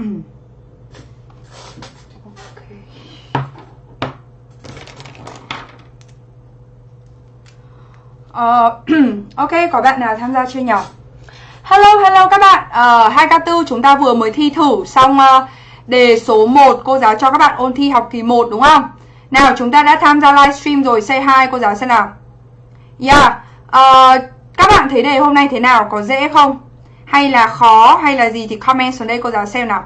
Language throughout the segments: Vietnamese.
Uh, ok, có bạn nào tham gia chưa nhỉ? Hello, hello các bạn ờ, uh, 2K4 chúng ta vừa mới thi thử xong uh, đề số 1 Cô giáo cho các bạn ôn thi học kỳ 1 đúng không? Nào chúng ta đã tham gia livestream rồi Say hi cô giáo xem nào Yeah uh, Các bạn thấy đề hôm nay thế nào? Có dễ không? Hay là khó hay là gì thì comment xuống đây cô giáo xem nào.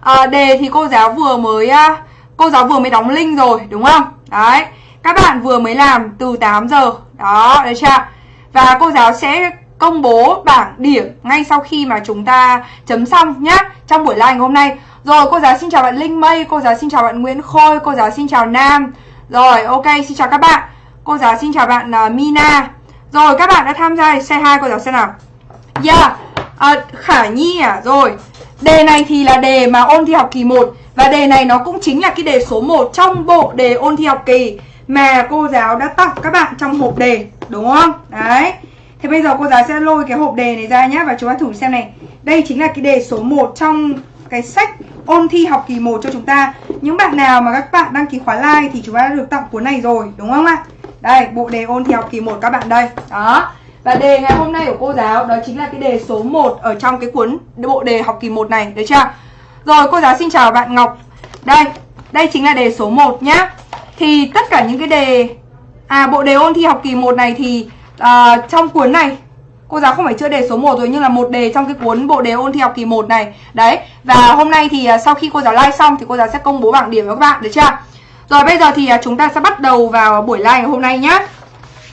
À, Đề thì cô giáo vừa mới à, Cô giáo vừa mới đóng link rồi đúng không? Đấy Các bạn vừa mới làm từ 8 giờ. Đó, được chưa? Và cô giáo sẽ công bố bảng điểm ngay sau khi mà chúng ta chấm xong nhá Trong buổi live hôm nay. Rồi cô giáo xin chào bạn Linh Mây, cô giáo xin chào bạn Nguyễn Khôi, cô giáo xin chào Nam. Rồi ok xin chào các bạn. Cô giáo xin chào bạn uh, Mina. Rồi các bạn đã tham gia xe hai cô giáo xem nào. Yeah à, Khả Nhi à? Rồi. Đề này thì là đề mà ôn thi học kỳ 1 Và đề này nó cũng chính là cái đề số 1 trong bộ đề ôn thi học kỳ Mà cô giáo đã tặng các bạn trong hộp đề Đúng không? Đấy. Thế bây giờ cô giáo sẽ lôi cái hộp đề này ra nhé Và chúng ta thử xem này. Đây chính là cái đề số 1 trong cái sách ôn thi học kỳ 1 cho chúng ta. Những bạn nào mà các bạn đăng ký khóa like thì chúng ta đã được tặng cuốn này rồi Đúng không ạ? Đây, bộ đề ôn thi học kỳ 1 các bạn đây. Đó. Và đề ngày hôm nay của cô giáo đó chính là cái đề số 1 ở trong cái cuốn bộ đề học kỳ 1 này Được chưa? Rồi cô giáo xin chào bạn Ngọc. Đây, đây chính là đề số 1 nhá. Thì tất cả những cái đề À bộ đề ôn thi học kỳ 1 này thì à, trong cuốn này Cô giáo không phải chưa đề số 1 rồi nhưng là một đề trong cái cuốn bộ đề ôn thi học kỳ 1 này. Đấy Và hôm nay thì à, sau khi cô giáo like xong thì cô giáo sẽ công bố bảng điểm với các bạn được chưa? Rồi bây giờ thì à, chúng ta sẽ bắt đầu vào buổi like ngày hôm nay nhá.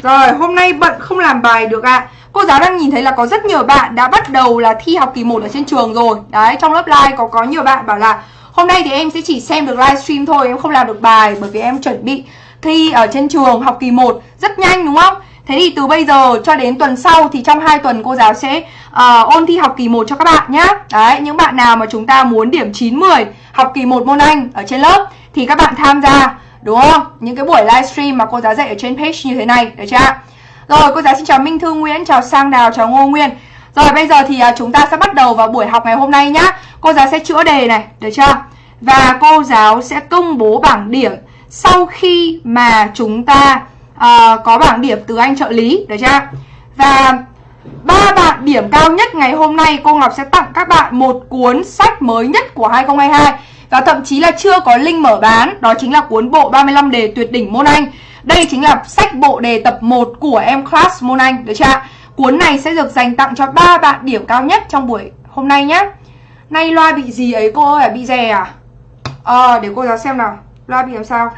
Rồi hôm nay bận không làm bài được ạ. À. Cô giáo đang nhìn thấy là có rất nhiều bạn đã bắt đầu là thi học kỳ 1 ở trên trường rồi. Đấy trong lớp live có có nhiều bạn bảo là Hôm nay thì em sẽ chỉ xem được livestream thôi Em không làm được bài bởi vì em chuẩn bị thi ở trên trường học kỳ 1 rất nhanh đúng không? Thế thì từ bây giờ cho đến tuần sau thì trong 2 tuần cô giáo sẽ uh, ôn thi học kỳ 1 cho các bạn nhé Đấy, những bạn nào mà chúng ta muốn điểm 9-10 học kỳ 1 môn Anh ở trên lớp thì các bạn tham gia đúng không? Những cái buổi livestream mà cô giáo dạy ở trên page như thế này, được chưa? Rồi, cô giáo xin chào Minh Thư Nguyễn, chào Sang Đào, chào Ngô Nguyên Rồi, bây giờ thì à, chúng ta sẽ bắt đầu vào buổi học ngày hôm nay nhá Cô giáo sẽ chữa đề này, được chưa? Và cô giáo sẽ công bố bảng điểm sau khi mà chúng ta uh, có bảng điểm từ anh trợ lý được chưa và ba bạn điểm cao nhất ngày hôm nay cô Ngọc sẽ tặng các bạn một cuốn sách mới nhất của 2022 và thậm chí là chưa có link mở bán đó chính là cuốn bộ 35 đề tuyệt đỉnh môn Anh. Đây chính là sách bộ đề tập 1 của em class môn Anh được chưa cuốn này sẽ được dành tặng cho ba bạn điểm cao nhất trong buổi hôm nay nhé nay loa bị gì ấy cô ơi? Bị rè à? Ờ à, để cô giáo xem nào. Loa bị làm sao?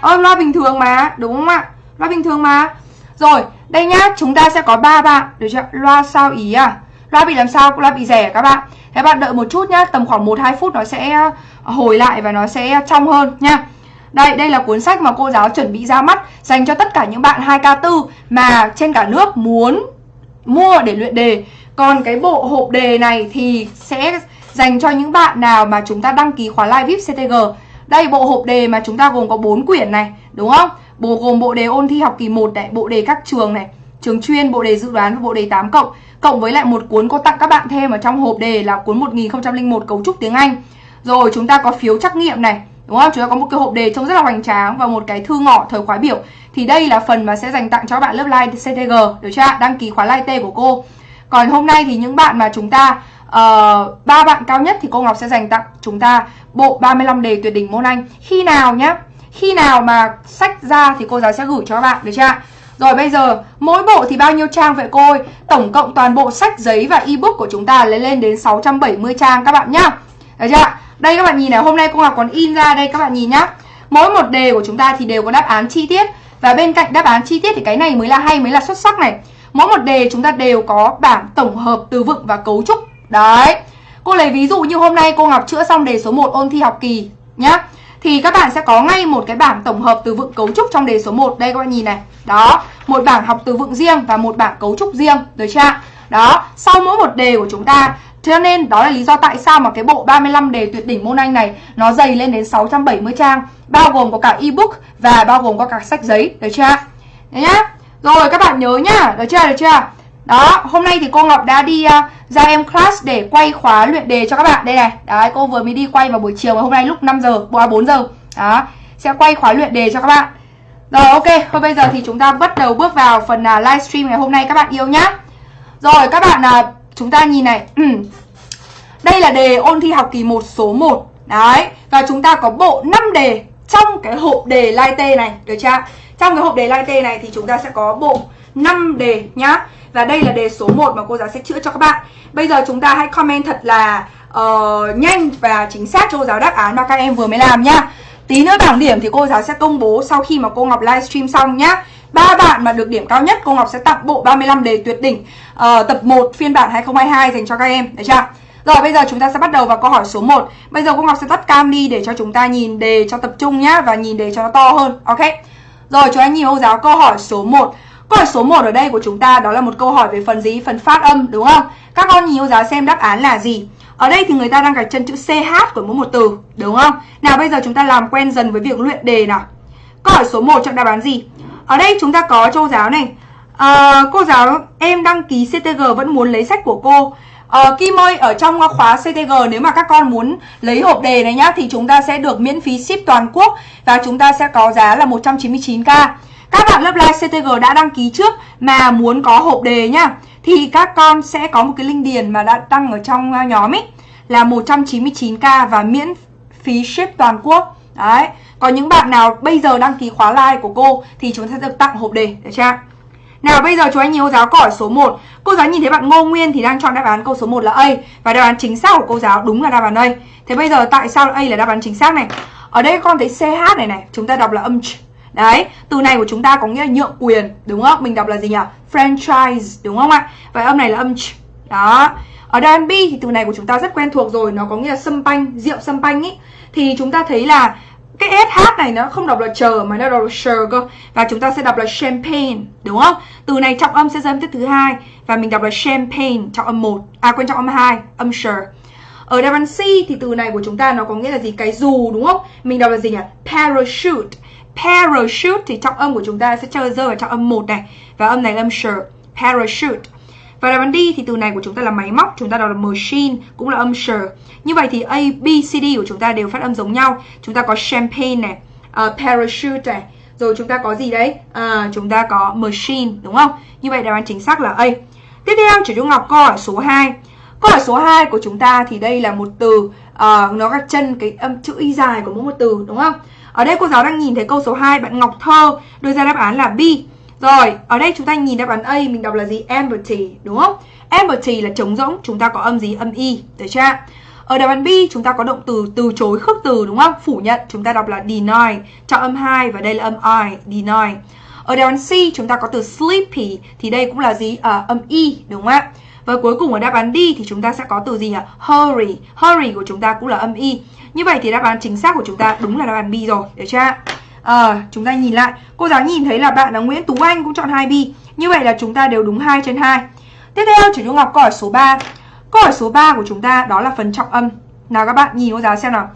Ơ loa bình thường mà Đúng không ạ? Loa bình thường mà. Rồi đây nhá Chúng ta sẽ có ba bạn Được chưa Loa sao ý à? Loa bị làm sao? Loa bị rẻ các bạn Thế bạn đợi một chút nhá Tầm khoảng 1-2 phút nó sẽ à, hồi lại Và nó sẽ trong hơn nha đây, đây là cuốn sách mà cô giáo chuẩn bị ra mắt dành cho tất cả những bạn 2K4 mà trên cả nước muốn mua để luyện đề. Còn cái bộ hộp đề này thì sẽ dành cho những bạn nào mà chúng ta đăng ký khóa live VIP CTG đây bộ hộp đề mà chúng ta gồm có 4 quyển này Đúng không? Bộ gồm bộ đề ôn thi học kỳ 1 này Bộ đề các trường này Trường chuyên, bộ đề dự đoán và bộ đề 8 cộng Cộng với lại một cuốn cô tặng các bạn thêm ở trong hộp đề là cuốn 1001 cấu trúc tiếng Anh. Rồi chúng ta có phiếu trắc nghiệm này Đúng không? Chúng ta có một cái hộp đề trông rất là hoành tráng Và một cái thư ngỏ thời khóa biểu. Thì đây là phần mà sẽ dành tặng cho bạn lớp live CTG Được chưa? Đăng ký khóa live T của cô. Còn hôm nay thì những bạn mà chúng ta uh, ba bạn cao nhất thì cô Ngọc sẽ dành tặng chúng ta bộ 35 đề tuyệt đỉnh môn Anh. Khi nào nhá? Khi nào mà sách ra thì cô giáo sẽ gửi cho các bạn được chưa rồi bây giờ, mỗi bộ thì bao nhiêu trang vậy cô ơi? Tổng cộng toàn bộ sách, giấy và ebook của chúng ta lấy lên đến 670 trang các bạn nhá. Được chưa Đây các bạn nhìn này, hôm nay cô Ngọc còn in ra đây các bạn nhìn nhá. Mỗi một đề của chúng ta thì đều có đáp án chi tiết. Và bên cạnh đáp án chi tiết thì cái này mới là hay, mới là xuất sắc này. Mỗi một đề chúng ta đều có bảng tổng hợp từ vựng và cấu trúc. Đấy. Cô lấy ví dụ như hôm nay cô Ngọc chữa xong đề số 1 ôn thi học kỳ nhá. Thì các bạn sẽ có ngay một cái bảng tổng hợp từ vựng cấu trúc trong đề số 1 Đây các bạn nhìn này. Đó Một bảng học từ vựng riêng và một bảng cấu trúc riêng Được chưa Đó Sau mỗi một đề của chúng ta cho nên đó là lý do tại sao mà cái bộ 35 đề tuyệt đỉnh môn Anh này nó dày lên đến 670 trang Bao gồm có cả ebook và bao gồm có cả sách giấy Được chưa Đấy nhá. Rồi các bạn nhớ nhá. Được chưa, được chưa đó, hôm nay thì cô Ngọc đã đi uh, ra em class để quay khóa luyện đề cho các bạn. Đây này, đấy cô vừa mới đi quay vào buổi chiều và hôm nay lúc 5 giờ, à, 4 giờ. Đó, sẽ quay khóa luyện đề cho các bạn. Rồi ok, thôi bây giờ thì chúng ta bắt đầu bước vào phần uh, livestream ngày hôm nay. Các bạn yêu nhá. Rồi các bạn, uh, chúng ta nhìn này. Ừ. Đây là đề ôn thi học kỳ 1 số 1 Đấy, và chúng ta có bộ 5 đề trong cái hộp đề lai tê này, được chưa? Trong cái hộp đề lai tê này thì chúng ta sẽ có bộ 5 đề nhá. Và đây là đề số 1 mà cô giáo sẽ chữa cho các bạn. Bây giờ chúng ta hãy comment thật là uh, nhanh và chính xác cho cô giáo đáp án mà các em vừa mới làm nhá Tí nữa bảng điểm thì cô giáo sẽ công bố sau khi mà cô Ngọc livestream xong nhá. Ba bạn mà được điểm cao nhất cô Ngọc sẽ tặng bộ 35 đề tuyệt đỉnh uh, tập 1 phiên bản 2022 dành cho các em, được chưa? Rồi bây giờ chúng ta sẽ bắt đầu vào câu hỏi số 1 Bây giờ cô Ngọc sẽ tắt cam đi để cho chúng ta nhìn đề cho tập trung nhá Và nhìn đề cho nó to hơn, ok? Rồi chúng ta nhìn cô giáo câu hỏi số 1 Câu hỏi số 1 ở đây của chúng ta đó là một câu hỏi về phần gì? Phần phát âm đúng không? Các con nhìn cô giáo xem đáp án là gì? Ở đây thì người ta đang gạch chân chữ CH của mỗi một từ đúng không? Nào bây giờ chúng ta làm quen dần với việc luyện đề nào Câu hỏi số 1 chọn đáp án gì? Ở đây chúng ta có cô giáo này à, Cô giáo em đăng ký CTG vẫn muốn lấy sách của cô À, Kim ơi, ở trong khóa CTG nếu mà các con muốn lấy hộp đề này nhá Thì chúng ta sẽ được miễn phí ship toàn quốc Và chúng ta sẽ có giá là 199k các bạn lớp live CTG đã đăng ký trước mà muốn có hộp đề nhá. Thì các con sẽ có một cái link điền mà đã đăng ở trong à, nhóm ấy Là 199k và miễn phí ship toàn quốc. Đấy có những bạn nào bây giờ đăng ký khóa live của cô Thì chúng ta sẽ được tặng hộp đề, được chưa? Nào bây giờ chú anh nhiều giáo câu hỏi số 1 Cô giáo nhìn thấy bạn Ngô Nguyên thì đang chọn đáp án câu số 1 là A Và đáp án chính xác của cô giáo đúng là đáp án A. Thế bây giờ tại sao A là đáp án chính xác này? Ở đây con thấy CH này này Chúng ta đọc là âm ch. Đấy, từ này của chúng ta có nghĩa là nhượng quyền Đúng không? Mình đọc là gì nhỉ? Franchise Đúng không ạ? Vậy âm này là âm ch Đó Ở đây án B thì từ này của chúng ta rất quen thuộc rồi Nó có nghĩa là sâm panh, rượu sâm panh ý Thì chúng ta thấy là cái SH này nó không đọc là chờ mà nó đọc là sure cơ Và chúng ta sẽ đọc là champagne Đúng không? Từ này trọng âm sẽ dẫn tiết thứ hai Và mình đọc là champagne trọng âm 1 À quên trọng âm 2 Âm sure Ở đáp án C thì từ này của chúng ta nó có nghĩa là gì? Cái dù đúng không? Mình đọc là gì nhỉ? Parachute Parachute thì trọng âm của chúng ta sẽ chơi rơi vào trọng âm 1 này Và âm này là âm sure Parachute và đáp án D thì từ này của chúng ta là máy móc, chúng ta đọc là machine, cũng là âm sure. Như vậy thì A, B, C, D của chúng ta đều phát âm giống nhau. Chúng ta có champagne này, uh, parachute này, rồi chúng ta có gì đấy? À, chúng ta có machine, đúng không? Như vậy đáp án chính xác là A. Tiếp theo, Chủ Dung Ngọc câu hỏi số 2. Câu hỏi số 2 của chúng ta thì đây là một từ uh, nó gạch chân cái âm chữ y dài của mỗi một từ, đúng không? Ở đây cô giáo đang nhìn thấy câu số 2 bạn Ngọc Thơ đưa ra đáp án là B. Rồi, ở đây chúng ta nhìn đáp án A mình đọc là gì? empty đúng không? empty là trống rỗng, chúng ta có âm gì? Âm y, được chưa? Ở đáp án B chúng ta có động từ từ chối khước từ đúng không? Phủ nhận, chúng ta đọc là deny, cho âm 2 và đây là âm I, deny. Ở đáp án C chúng ta có từ sleepy thì đây cũng là gì? À, âm y, đúng không ạ? Và cuối cùng ở đáp án D thì chúng ta sẽ có từ gì nhỉ? Hurry, hurry của chúng ta cũng là âm y. Như vậy thì đáp án chính xác của chúng ta đúng là đáp án B rồi, được chưa? à, chúng ta nhìn lại. Cô giáo nhìn thấy là bạn là Nguyễn Tú Anh cũng chọn 2B như vậy là chúng ta đều đúng 2 trên 2 tiếp theo chủ Nhung Ngọc câu hỏi số 3 câu hỏi số 3 của chúng ta đó là phần trọng âm. Nào các bạn nhìn cô giáo xem nào.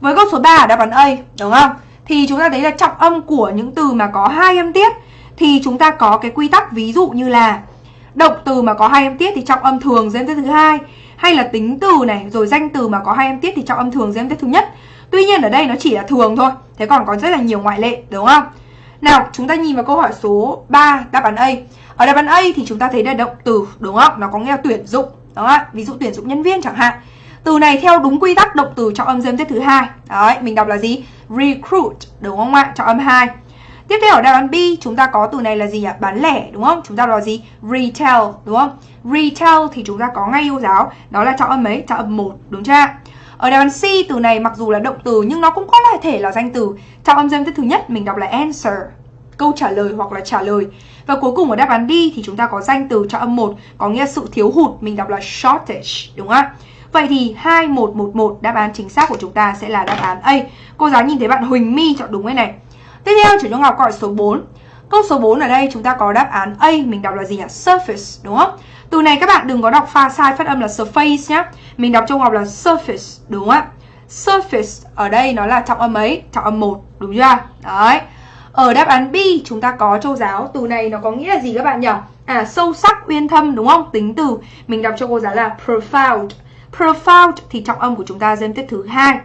Với câu số 3 đáp án A đúng không? Thì chúng ta thấy là trọng âm của những từ mà có hai âm tiết thì chúng ta có cái quy tắc ví dụ như là động từ mà có hai âm tiết thì trọng âm thường gian tiết thứ hai. Hay là tính từ này, rồi danh từ mà có hai âm tiết thì trọng âm thường gian tiết thứ nhất. Tuy nhiên ở đây nó chỉ là thường thôi, Thế còn có rất là nhiều ngoại lệ, đúng không? Nào, chúng ta nhìn vào câu hỏi số 3 đáp án A. Ở đáp án A thì chúng ta thấy là động từ, đúng không? Nó có nghĩa là tuyển dụng, đúng không Ví dụ tuyển dụng nhân viên chẳng hạn. Từ này theo đúng quy tắc, động từ trọng âm dương tiết thứ hai. Đấy, mình đọc là gì? Recruit, đúng không ạ? Trọng âm hai. Tiếp theo ở đáp án B chúng ta có từ này là gì ạ? Bán lẻ đúng không? Chúng ta là gì? Retail đúng không? Retail thì chúng ta có ngay yêu giáo Đó là trọng âm mấy? Trọng âm 1 đúng chưa? Ở đáp án C từ này mặc dù là động từ nhưng nó cũng có thể là danh từ. chọn âm danh thứ nhất mình đọc là answer, câu trả lời hoặc là trả lời. Và cuối cùng ở đáp án D thì chúng ta có danh từ cho âm 1 có nghĩa sự thiếu hụt, mình đọc là shortage, đúng không ạ? Vậy thì 2111 đáp án chính xác của chúng ta sẽ là đáp án A. Cô giáo nhìn thấy bạn Huỳnh My chọn đúng cái này. Tiếp theo chủ Trung Ngọc gọi số 4. Câu số 4 ở đây chúng ta có đáp án A, mình đọc là gì nhỉ? Surface, đúng không? Từ này các bạn đừng có đọc pha sai phát âm là surface nhá. Mình đọc trong ngọc là surface, đúng không ạ? Surface ở đây nó là trọng âm ấy, trọng âm 1, đúng chưa? Đấy. Ở đáp án B chúng ta có châu giáo Từ này nó có nghĩa là gì các bạn nhỉ? À sâu sắc, uyên thâm đúng không? Tính từ Mình đọc cho cô giáo là profound Profound thì trọng âm của chúng ta dân tiết thứ hai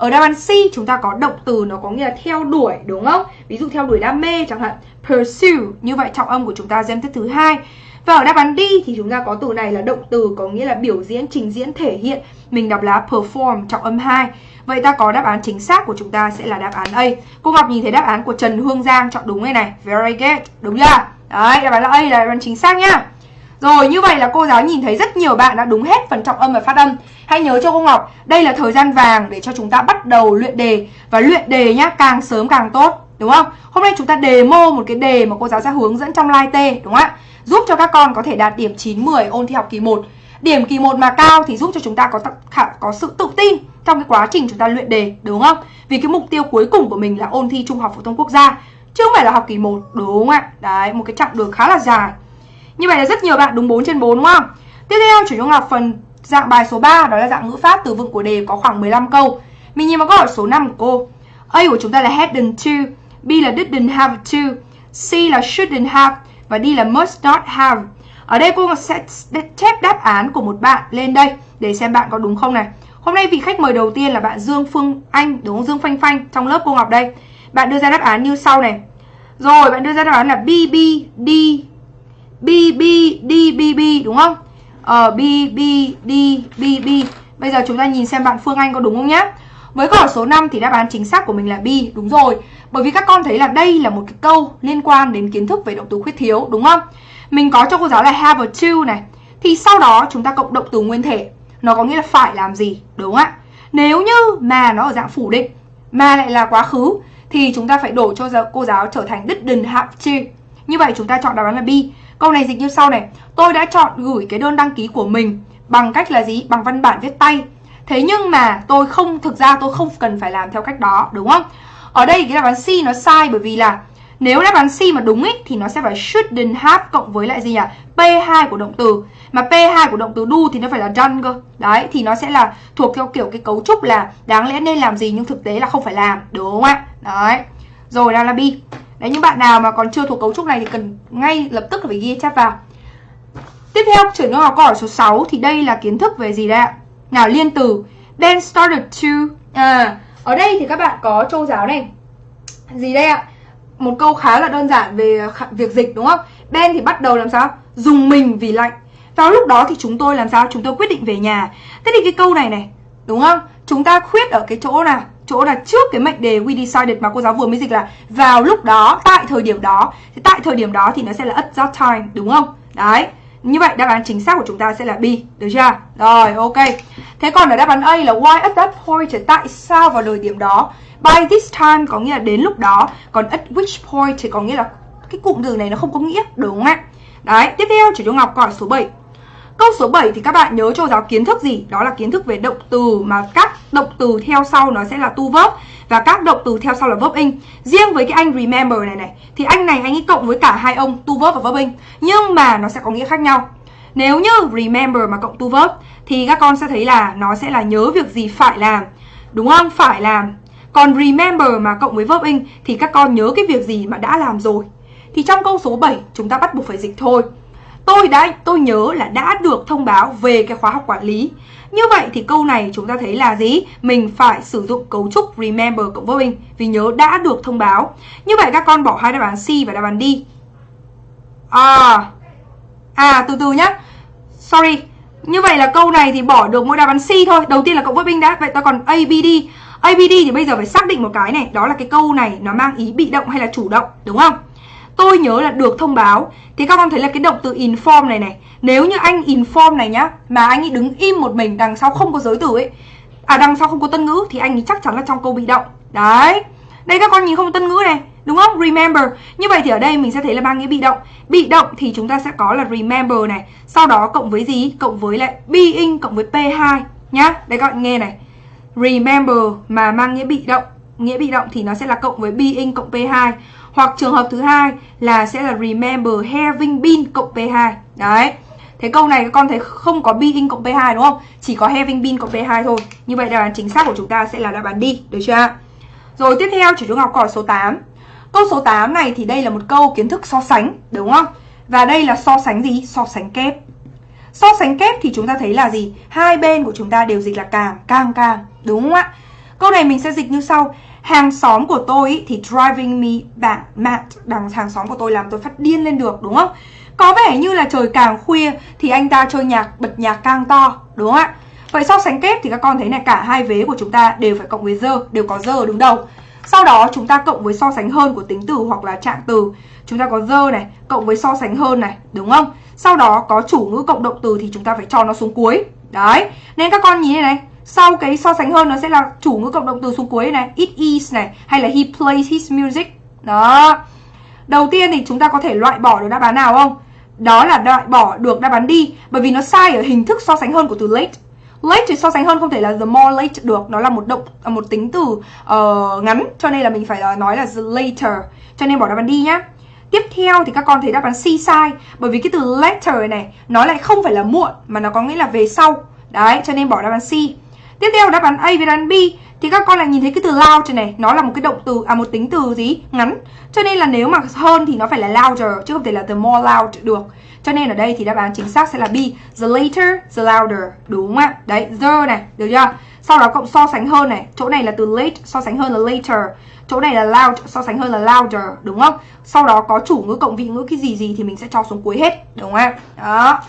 ở đáp án C chúng ta có động từ nó có nghĩa là theo đuổi đúng không? Ví dụ theo đuổi đam mê chẳng hạn pursue như vậy trọng âm của chúng ta xem tiếp thứ hai và ở đáp án D thì chúng ta có từ này là động từ có nghĩa là biểu diễn, trình diễn, thể hiện. Mình đọc là perform trọng âm 2. Vậy ta có đáp án chính xác của chúng ta sẽ là đáp án A. Cô Ngọc nhìn thấy đáp án của Trần Hương Giang chọn đúng đây này. Very good. Đúng chưa? Đấy, đáp án là A là đáp án chính xác nhá. Rồi, như vậy là cô giáo nhìn thấy rất nhiều bạn đã đúng hết phần trọng âm và phát âm. Hãy nhớ cho cô Ngọc, đây là thời gian vàng để cho chúng ta bắt đầu luyện đề. Và luyện đề nhá, càng sớm càng tốt. Đúng không? Hôm nay chúng ta demo một cái đề mà cô giáo sẽ hướng dẫn trong live T. Đúng không ạ? Giúp cho các con có thể đạt điểm 9, 10 ôn thi học kỳ 1. Điểm kỳ 1 mà cao thì giúp cho chúng ta có có sự tự tin trong cái quá trình chúng ta luyện đề, đúng không? Vì cái mục tiêu cuối cùng của mình là ôn thi Trung học phổ thông quốc gia, chứ không phải là học kỳ 1, đúng không ạ? Đấy, một cái chặng đường khá là dài. Như vậy là rất nhiều bạn đúng 4 trên 4 đúng không? Tiếp theo chủ trung học phần dạng bài số 3 đó là dạng ngữ pháp từ vựng của đề có khoảng 15 câu. Mình nhìn vào câu hỏi số 5 của cô. A của chúng ta là hadn't to, B là didn't have to, C là shouldn't have và D là must not have. Ở đây cô sẽ chép đáp án của một bạn lên đây để xem bạn có đúng không này. Hôm nay vị khách mời đầu tiên là bạn Dương Phương Anh, đúng không? Dương Phanh Phanh trong lớp cô Ngọc đây. Bạn đưa ra đáp án như sau này. Rồi, bạn đưa ra đáp án là B, B, D, B, B, D, B, B, đúng không? Ờ, B, B, D, B, B. Bây giờ chúng ta nhìn xem bạn Phương Anh có đúng không nhá. Với câu hỏi số 5 thì đáp án chính xác của mình là B, đúng rồi. Bởi vì các con thấy là đây là một cái câu liên quan đến kiến thức về động từ khuyết thiếu, đúng không? Mình có cho cô giáo là have a to này. Thì sau đó chúng ta cộng động từ nguyên thể. Nó có nghĩa là phải làm gì, đúng không ạ? Nếu như mà nó ở dạng phủ định, mà lại là quá khứ, thì chúng ta phải đổi cho cô giáo trở thành didn't have to. Như vậy chúng ta chọn đáp án là B. Câu này dịch như sau này. Tôi đã chọn gửi cái đơn đăng ký của mình bằng cách là gì? Bằng văn bản viết tay. Thế nhưng mà tôi không, thực ra tôi không cần phải làm theo cách đó, đúng không? Ở đây cái đáp án C nó sai bởi vì là nếu đáp án C mà đúng ý, thì nó sẽ phải shouldn't have cộng với lại gì nhỉ? P2 của động từ. Mà P2 của động từ do thì nó phải là done cơ. Đấy, thì nó sẽ là thuộc theo kiểu cái cấu trúc là đáng lẽ nên làm gì nhưng thực tế là không phải làm. Đúng không ạ? Đấy. Rồi đang là B. Đấy, những bạn nào mà còn chưa thuộc cấu trúc này thì cần ngay lập tức phải ghi chép vào. Tiếp theo, chuyển qua câu hỏi số 6 thì đây là kiến thức về gì đây ạ? Nào liên từ Ben started to à ở đây thì các bạn có châu giáo này gì đây ạ? Một câu khá là đơn giản về việc dịch đúng không? Ben thì bắt đầu làm sao? Dùng mình vì lạnh. Vào lúc đó thì chúng tôi làm sao? Chúng tôi quyết định về nhà. Thế thì cái câu này này, đúng không? Chúng ta khuyết ở cái chỗ nào? Chỗ là trước cái mệnh đề we decided mà cô giáo vừa mới dịch là vào lúc đó, tại thời điểm đó. Thì tại thời điểm đó thì nó sẽ là at that time, đúng không? Đấy. Như vậy đáp án chính xác của chúng ta sẽ là B, được chưa? Rồi, ok. Thế còn ở đáp án A là why at that point, tại sao vào thời điểm đó? By this time có nghĩa là đến lúc đó, còn at which point thì có nghĩa là cái cụm từ này nó không có nghĩa, đúng không ạ? Đấy, tiếp theo chỉ cho Ngọc câu số 7. Câu số 7 thì các bạn nhớ cho giáo kiến thức gì? Đó là kiến thức về động từ mà các động từ theo sau nó sẽ là tu verb và các động từ theo sau là verb in. Riêng với cái anh remember này này, thì anh này anh ấy cộng với cả hai ông tu verb và verb in nhưng mà nó sẽ có nghĩa khác nhau. Nếu như remember mà cộng tu verb, thì các con sẽ thấy là nó sẽ là nhớ việc gì phải làm. Đúng không? Phải làm. Còn remember mà cộng với verb in thì các con nhớ cái việc gì mà đã làm rồi. Thì trong câu số 7 chúng ta bắt buộc phải dịch thôi. Tôi đã tôi nhớ là đã được thông báo về cái khóa học quản lý. Như vậy thì câu này chúng ta thấy là gì? Mình phải sử dụng cấu trúc remember cộng với mình vì nhớ đã được thông báo. Như vậy các con bỏ hai đáp án C và đáp án D. À, à từ từ nhá. Sorry. Như vậy là câu này thì bỏ được mỗi đáp án C thôi. Đầu tiên là cộng với mình đã. Vậy ta còn ABD. ABD thì bây giờ phải xác định một cái này, đó là cái câu này nó mang ý bị động hay là chủ động, đúng không? Tôi nhớ là được thông báo. Thì các con thấy là cái động từ inform này này, Nếu như anh inform này nhá, Mà anh ấy đứng im một mình đằng sau không có giới từ ấy À đằng sau không có tân ngữ Thì anh ấy chắc chắn là trong câu bị động. Đấy, Đây các con nhìn không có tân ngữ này, Đúng không? Remember. Như vậy thì ở đây mình sẽ thấy là mang nghĩa bị động. Bị động thì chúng ta sẽ có là remember này, Sau đó cộng với gì? Cộng với lại being cộng với P2 Nhá. Đây các bạn nghe này. Remember mà mang nghĩa bị động. Nghĩa bị động thì nó sẽ là cộng với being cộng P2 hoặc trường hợp thứ hai là sẽ là remember having been cộng P2. Đấy. Thế câu này các con thấy không có being cộng P2 đúng không? Chỉ có having been cộng P2 thôi. Như vậy đáp án chính xác của chúng ta sẽ là đáp án D, được chưa? Rồi tiếp theo chỉ chúng học câu số 8. Câu số 8 này thì đây là một câu kiến thức so sánh, đúng không? Và đây là so sánh gì? So sánh kép. So sánh kép thì chúng ta thấy là gì? Hai bên của chúng ta đều dịch là càng, càng càng, đúng không ạ? Câu này mình sẽ dịch như sau. Hàng xóm của tôi ý, thì driving me back mad. Đằng hàng xóm của tôi làm tôi phát điên lên được, đúng không? Có vẻ như là trời càng khuya thì anh ta chơi nhạc, bật nhạc càng to, đúng không ạ? Vậy so sánh kép thì các con thấy này cả hai vế của chúng ta đều phải cộng với giờ, đều có giờ đứng đầu. Sau đó chúng ta cộng với so sánh hơn của tính từ hoặc là trạng từ. Chúng ta có giờ này, cộng với so sánh hơn này, đúng không? Sau đó có chủ ngữ cộng động từ thì chúng ta phải cho nó xuống cuối. Đấy, nên các con nhìn này này, sau cái so sánh hơn nó sẽ là chủ ngữ cộng động từ xuống cuối này, it is này, hay là he plays his music. Đó. Đầu tiên thì chúng ta có thể loại bỏ được đáp án nào không? Đó là loại bỏ được đáp án đi bởi vì nó sai ở hình thức so sánh hơn của từ late. Late thì so sánh hơn không thể là the more late được Nó là một động à, một tính từ uh, ngắn Cho nên là mình phải nói là the later Cho nên bỏ đáp án đi nhá Tiếp theo thì các con thấy đáp án C sai Bởi vì cái từ later này Nó lại không phải là muộn Mà nó có nghĩa là về sau Đấy cho nên bỏ đáp án C Tiếp theo đáp án A và đáp án B, thì các con lại nhìn thấy cái từ loud này. Nó là một cái động từ à một tính từ gì? Ngắn. Cho nên là nếu mà hơn thì nó phải là louder, chứ không thể là the more loud được. Cho nên ở đây thì đáp án chính xác sẽ là B. The later, the louder. Đúng không ạ? Đấy, the này, được chưa? Sau đó cộng so sánh hơn này. Chỗ này là từ late, so sánh hơn là later. Chỗ này là loud, so sánh hơn là louder. Đúng không? Sau đó có chủ ngữ cộng vị ngữ cái gì gì thì mình sẽ cho xuống cuối hết. Đúng không ạ? Đó.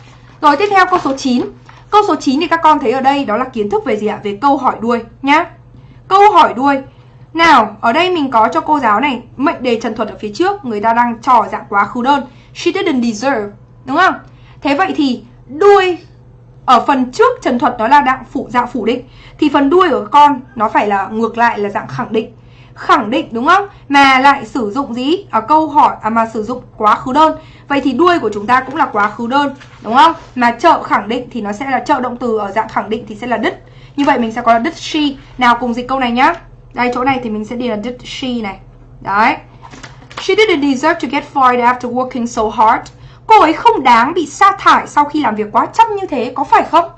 Rồi, tiếp theo câu số 9 Câu số 9 thì các con thấy ở đây đó là kiến thức về gì ạ? Về câu hỏi đuôi nhá. Câu hỏi đuôi. Nào, ở đây mình có cho cô giáo này mệnh đề trần thuật ở phía trước, người ta đang trò dạng quá khứ đơn. She didn't deserve, đúng không? Thế vậy thì đuôi ở phần trước trần thuật nó là dạng phủ dạng phủ định thì phần đuôi của con nó phải là ngược lại là dạng khẳng định khẳng định, đúng không? Mà lại sử dụng gì? Ở câu hỏi à mà sử dụng quá khứ đơn. Vậy thì đuôi của chúng ta cũng là quá khứ đơn, đúng không? Mà trợ khẳng định thì nó sẽ là trợ động từ, ở dạng khẳng định thì sẽ là đứt. Như vậy mình sẽ có là did she nào cùng dịch câu này nhá. Đây, chỗ này thì mình sẽ đi là did she này. Đấy. She didn't deserve to get fired after working so hard. Cô ấy không đáng bị sa thải sau khi làm việc quá chăm như thế, có phải không?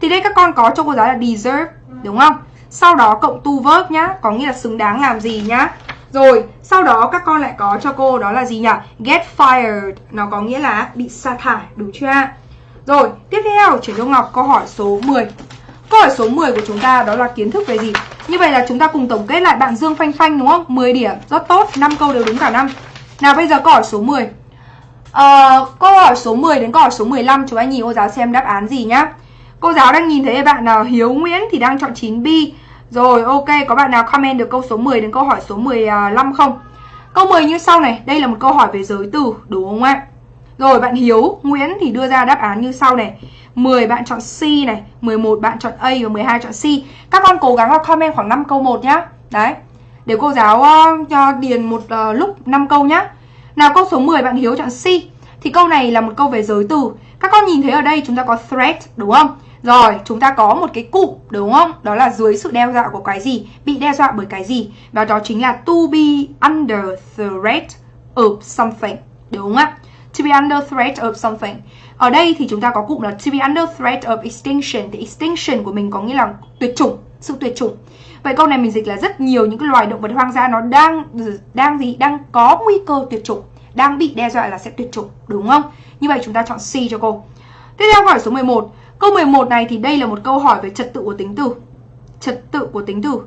Thì đây các con có cho cô giáo là deserve đúng không? Sau đó cộng tu verb nhá có nghĩa là xứng đáng làm gì nhá. Rồi sau đó các con lại có cho cô đó là gì nhỉ? Get fired. Nó có nghĩa là bị sa thải đúng chưa rồi tiếp theo chuyển cho ngọc câu hỏi số 10 câu hỏi số 10 của chúng ta đó là kiến thức về gì? Như vậy là chúng ta cùng tổng kết lại bạn Dương Phanh Phanh đúng không? 10 điểm rất tốt 5 câu đều đúng cả năm. Nào bây giờ câu hỏi số 10 Uh, ờ, câu hỏi số 10 đến câu hỏi số 15 chúng anh nhìn cô giáo xem đáp án gì nhá. Cô giáo đang nhìn thấy bạn nào Hiếu Nguyễn thì đang chọn 9B Rồi ok có bạn nào comment được câu số 10 đến câu hỏi số 15 không? Câu 10 như sau này Đây là một câu hỏi về giới từ đúng không ạ? Rồi bạn Hiếu Nguyễn thì đưa ra đáp án như sau này. 10 bạn chọn C này 11 bạn chọn A và 12 chọn C. Các con cố gắng là comment khoảng 5 câu 1 nhá. Đấy Để cô giáo uh, cho điền một uh, lúc 5 câu nhá. Nào câu số 10 bạn Hiếu chọn C. Thì câu này là một câu về giới từ. Các con nhìn thấy ở đây chúng ta có threat đúng không? Rồi, chúng ta có một cái cụm đúng không? Đó là dưới sự đe dọa của cái gì? Bị đe dọa bởi cái gì? Và đó chính là to be under threat of something. Đúng không ạ? To be under threat of something. Ở đây thì chúng ta có cụm là to be under threat of extinction. Thì extinction của mình có nghĩa là tuyệt chủng, sự tuyệt chủng. Vậy câu này mình dịch là rất nhiều những cái loài động vật hoang dã nó đang đang gì? Đang có nguy cơ tuyệt chủng, đang bị đe dọa là sẽ tuyệt chủng, đúng không? Như vậy chúng ta chọn C cho cô. Tiếp theo câu hỏi số 11 Câu 11 này thì đây là một câu hỏi về trật tự của tính từ. Trật tự của tính từ.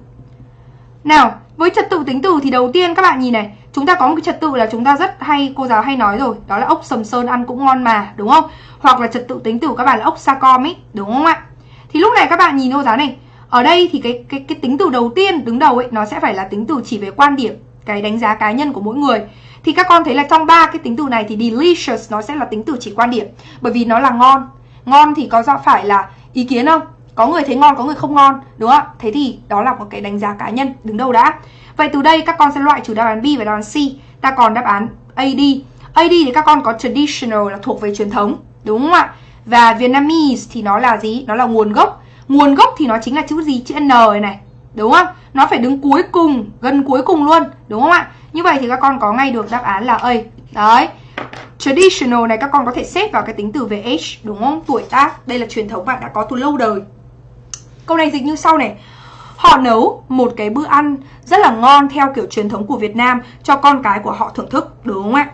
Nào, với trật tự tính từ thì đầu tiên các bạn nhìn này, chúng ta có một cái trật tự là chúng ta rất hay cô giáo hay nói rồi, đó là ốc sầm sơn ăn cũng ngon mà, đúng không? Hoặc là trật tự tính từ các bạn là ốc sa com ấy, đúng không ạ? Thì lúc này các bạn nhìn cô giáo này, ở đây thì cái cái cái tính từ đầu tiên đứng đầu ấy nó sẽ phải là tính từ chỉ về quan điểm, cái đánh giá cá nhân của mỗi người. Thì các con thấy là trong ba cái tính từ này thì delicious nó sẽ là tính từ chỉ quan điểm, bởi vì nó là ngon, Ngon thì có do phải là ý kiến không? Có người thấy ngon, có người không ngon, đúng không? Thế thì đó là một cái đánh giá cá nhân đứng đầu đã. Vậy từ đây các con sẽ loại trừ đáp án B và đáp án C. Ta còn đáp án AD. AD thì các con có traditional là thuộc về truyền thống, đúng không ạ? Và Vietnamese thì nó là gì? Nó là nguồn gốc. Nguồn gốc thì nó chính là chữ gì? Chữ N này này. Đúng không? Nó phải đứng cuối cùng, gần cuối cùng luôn, đúng không ạ? Như vậy thì các con có ngay được đáp án là A. Đấy. Traditional này các con có thể xếp vào cái tính từ về age đúng không? Tuổi tác, đây là truyền thống bạn đã có từ lâu đời. Câu này dịch như sau này. họ nấu một cái bữa ăn rất là ngon theo kiểu truyền thống của Việt Nam cho con cái của họ thưởng thức, đúng không ạ?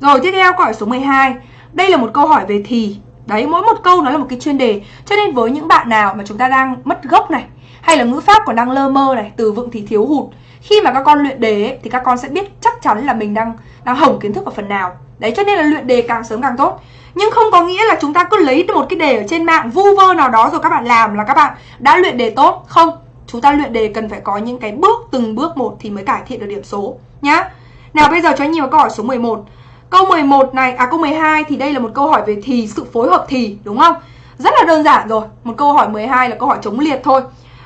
Rồi tiếp theo câu hỏi số 12. Đây là một câu hỏi về thì. Đấy, mỗi một câu nó là một cái chuyên đề. Cho nên với những bạn nào mà chúng ta đang mất gốc này, hay là ngữ pháp còn đang lơ mơ này, từ vựng thì thiếu hụt, khi mà các con luyện đề ấy, thì các con sẽ biết chắc chắn là mình đang đang hỏng kiến thức ở phần nào. Đấy, cho nên là luyện đề càng sớm càng tốt. Nhưng không có nghĩa là chúng ta cứ lấy một cái đề ở trên mạng vu vơ nào đó rồi các bạn làm là các bạn đã luyện đề tốt. Không, chúng ta luyện đề cần phải có những cái bước từng bước một thì mới cải thiện được điểm số nhá. Nào bây giờ cho nhiều câu hỏi số 11. Câu 11 này, à câu 12 thì đây là một câu hỏi về thì, sự phối hợp thì, đúng không? Rất là đơn giản rồi. Một câu hỏi 12 là câu hỏi chống liệt thôi.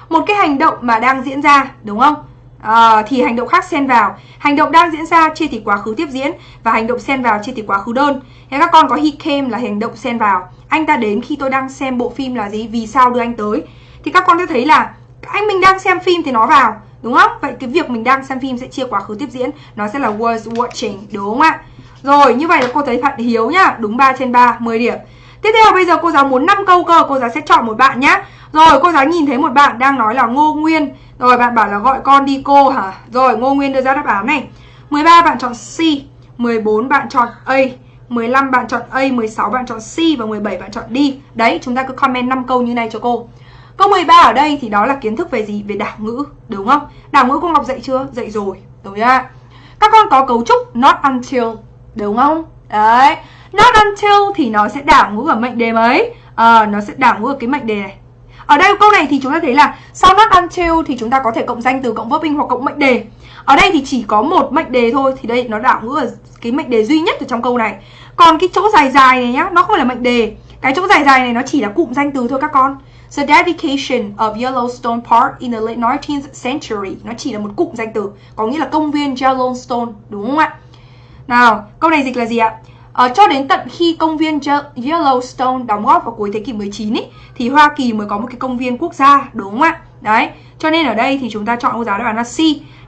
Một cái hành động mà đang diễn ra, đúng không? À, thì hành động khác xen vào. Hành động đang diễn ra chia thì quá khứ tiếp diễn và hành động xen vào chia thì quá khứ đơn. Thế các con có he came là hành động xen vào. Anh ta đến khi tôi đang xem bộ phim là gì? Vì sao đưa anh tới? Thì các con sẽ thấy là anh mình đang xem phim thì nó vào, đúng không? Vậy cái việc mình đang xem phim sẽ chia quá khứ tiếp diễn, nó sẽ là was watching, đúng không ạ? Rồi, như vậy là cô thấy Phạm Hiếu nhá, đúng 3 trên 3, 10 điểm. Tiếp theo bây giờ cô giáo muốn 5 câu cơ, cô giáo sẽ chọn một bạn nhá. Rồi, cô giáo nhìn thấy một bạn đang nói là Ngô Nguyên. Rồi, bạn bảo là gọi con đi cô hả? Rồi, Ngô Nguyên đưa ra đáp án này. 13 bạn chọn C, 14 bạn chọn A, 15 bạn chọn A, 16 bạn chọn C và 17 bạn chọn D. Đấy, chúng ta cứ comment 5 câu như này cho cô. Câu 13 ở đây thì đó là kiến thức về gì? Về đảo ngữ, đúng không? Đảo ngữ cô Ngọc dạy chưa? Dạy rồi, đúng chưa? Các con có cấu trúc not until, đúng không? Đấy, not until thì nó sẽ đảo ngữ ở mệnh đề mấy? À, nó sẽ đảo ngữ ở cái mệnh đề này. Ở đây câu này thì chúng ta thấy là sau not until thì chúng ta có thể cộng danh từ cộng verb in hoặc cộng mệnh đề. Ở đây thì chỉ có một mệnh đề thôi thì đây nó đảo ngữ ở cái mệnh đề duy nhất ở trong câu này. Còn cái chỗ dài dài này nhá, nó không phải là mệnh đề. Cái chỗ dài dài này nó chỉ là cụm danh từ thôi các con. The dedication of Yellowstone Park in the late 19th century Nó chỉ là một cụm danh từ Có nghĩa là công viên Yellowstone Đúng không ạ? Nào, câu này dịch là gì ạ? Uh, cho đến tận khi công viên Yellowstone đóng góp vào cuối thế kỷ 19 ý, thì Hoa Kỳ mới có một cái công viên quốc gia, đúng không ạ? Đấy, cho nên ở đây thì chúng ta chọn cô giáo đáp án là C.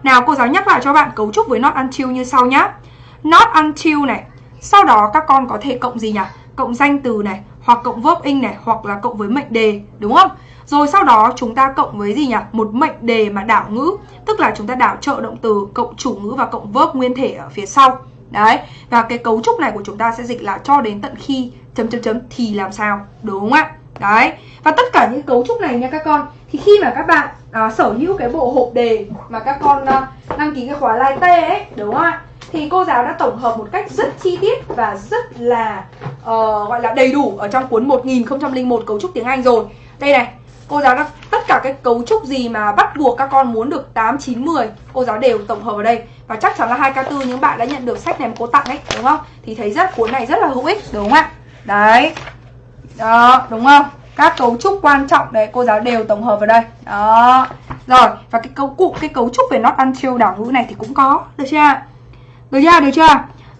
Nào, cô giáo nhắc lại cho bạn cấu trúc với not until như sau nhá. Not until này, sau đó các con có thể cộng gì nhỉ? Cộng danh từ này, hoặc cộng verb in này hoặc là cộng với mệnh đề đúng không? Rồi sau đó chúng ta cộng với gì nhỉ? Một mệnh đề mà đảo ngữ, tức là chúng ta đảo trợ động từ cộng chủ ngữ và cộng verb nguyên thể ở phía sau. Đấy, và cái cấu trúc này của chúng ta sẽ dịch là cho đến tận khi chấm chấm chấm thì làm sao, đúng không ạ? Đấy, và tất cả những cấu trúc này nha các con Thì khi mà các bạn à, sở hữu cái bộ hộp đề mà các con à, đăng ký cái khóa lai tê ấy, đúng không ạ? thì cô giáo đã tổng hợp một cách rất chi tiết và rất là uh, gọi là đầy đủ ở trong cuốn 1001 cấu trúc tiếng Anh rồi. Đây này, cô giáo đã tất cả cái cấu trúc gì mà bắt buộc các con muốn được 8 9 10, cô giáo đều tổng hợp ở đây. Và chắc chắn là 2K4 những bạn đã nhận được sách này mà cô tặng ấy, đúng không? Thì thấy rất cuốn này rất là hữu ích, đúng không ạ? Đấy. Đó, đúng không? Các cấu trúc quan trọng đấy cô giáo đều tổng hợp vào đây. Đó. Rồi, và cái cấu cụ cái cấu trúc về not until đảo ngữ này thì cũng có, được chưa ạ? Được chưa? Được chưa?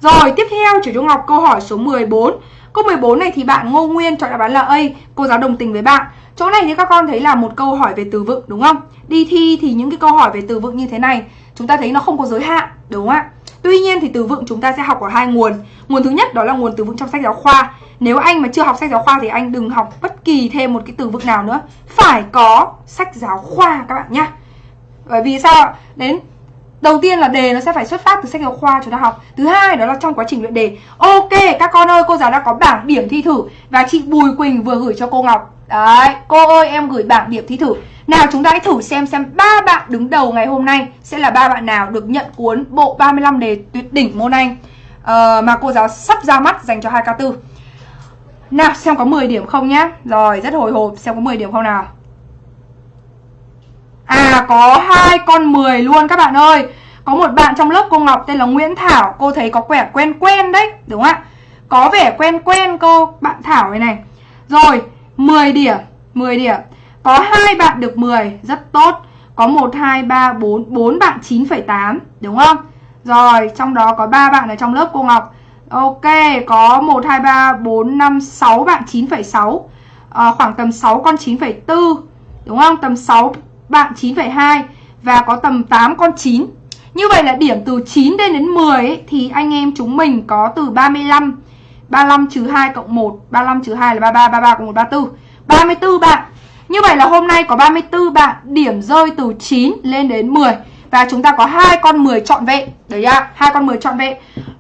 Rồi, tiếp theo chủ Trung Ngọc câu hỏi số 14. Câu 14 này thì bạn Ngô Nguyên chọn đáp án là A, cô giáo đồng tình với bạn. Chỗ này thì các con thấy là một câu hỏi về từ vựng, đúng không? Đi thi thì những cái câu hỏi về từ vựng như thế này, chúng ta thấy nó không có giới hạn, đúng không ạ? Tuy nhiên thì từ vựng chúng ta sẽ học ở hai nguồn. Nguồn thứ nhất đó là nguồn từ vựng trong sách giáo khoa. Nếu anh mà chưa học sách giáo khoa thì anh đừng học bất kỳ thêm một cái từ vựng nào nữa. Phải có sách giáo khoa các bạn nhá. Bởi vì sao Đến Đầu tiên là đề nó sẽ phải xuất phát từ sách giáo khoa chúng ta học. Thứ hai đó là trong quá trình luyện đề. Ok các con ơi cô giáo đã có bảng điểm thi thử Và chị Bùi Quỳnh vừa gửi cho cô Ngọc. Đấy cô ơi em gửi bảng điểm thi thử. Nào chúng ta hãy thử xem xem ba bạn đứng đầu ngày hôm nay Sẽ là ba bạn nào được nhận cuốn bộ 35 đề tuyệt đỉnh môn Anh uh, Mà cô giáo sắp ra mắt dành cho 2K4 Nào xem có 10 điểm không nhá. Rồi rất hồi hộp xem có 10 điểm không nào. À có hai con 10 luôn các bạn ơi. Có một bạn trong lớp cô Ngọc tên là Nguyễn Thảo Cô thấy có vẻ quen quen đấy Đúng không ạ? Có vẻ quen quen cô bạn Thảo này này. Rồi 10 điểm 10 điểm. Có hai bạn được 10 Rất tốt. Có 1, 2, 3, 4 4 bạn 9,8 Đúng không? Rồi trong đó có 3 bạn ở trong lớp cô Ngọc. Ok có 1, 2, 3, 4, 5, 6 bạn 9,6 à, ờ, Khoảng tầm 6 con 9,4 Đúng không? Tầm 6 bạn 9,2 và có tầm 8 con 9. Như vậy là điểm từ 9 đến đến 10 ấy, thì anh em chúng mình có từ 35 35 trừ 2 cộng 1 35 trừ 2 là 33 33 cộng 1 34 34 bạn Như vậy là hôm nay có 34 bạn điểm rơi từ 9 lên đến 10 và chúng ta có hai con 10 trọn vẹn. Đấy ạ, hai con 10 trọn vẹn.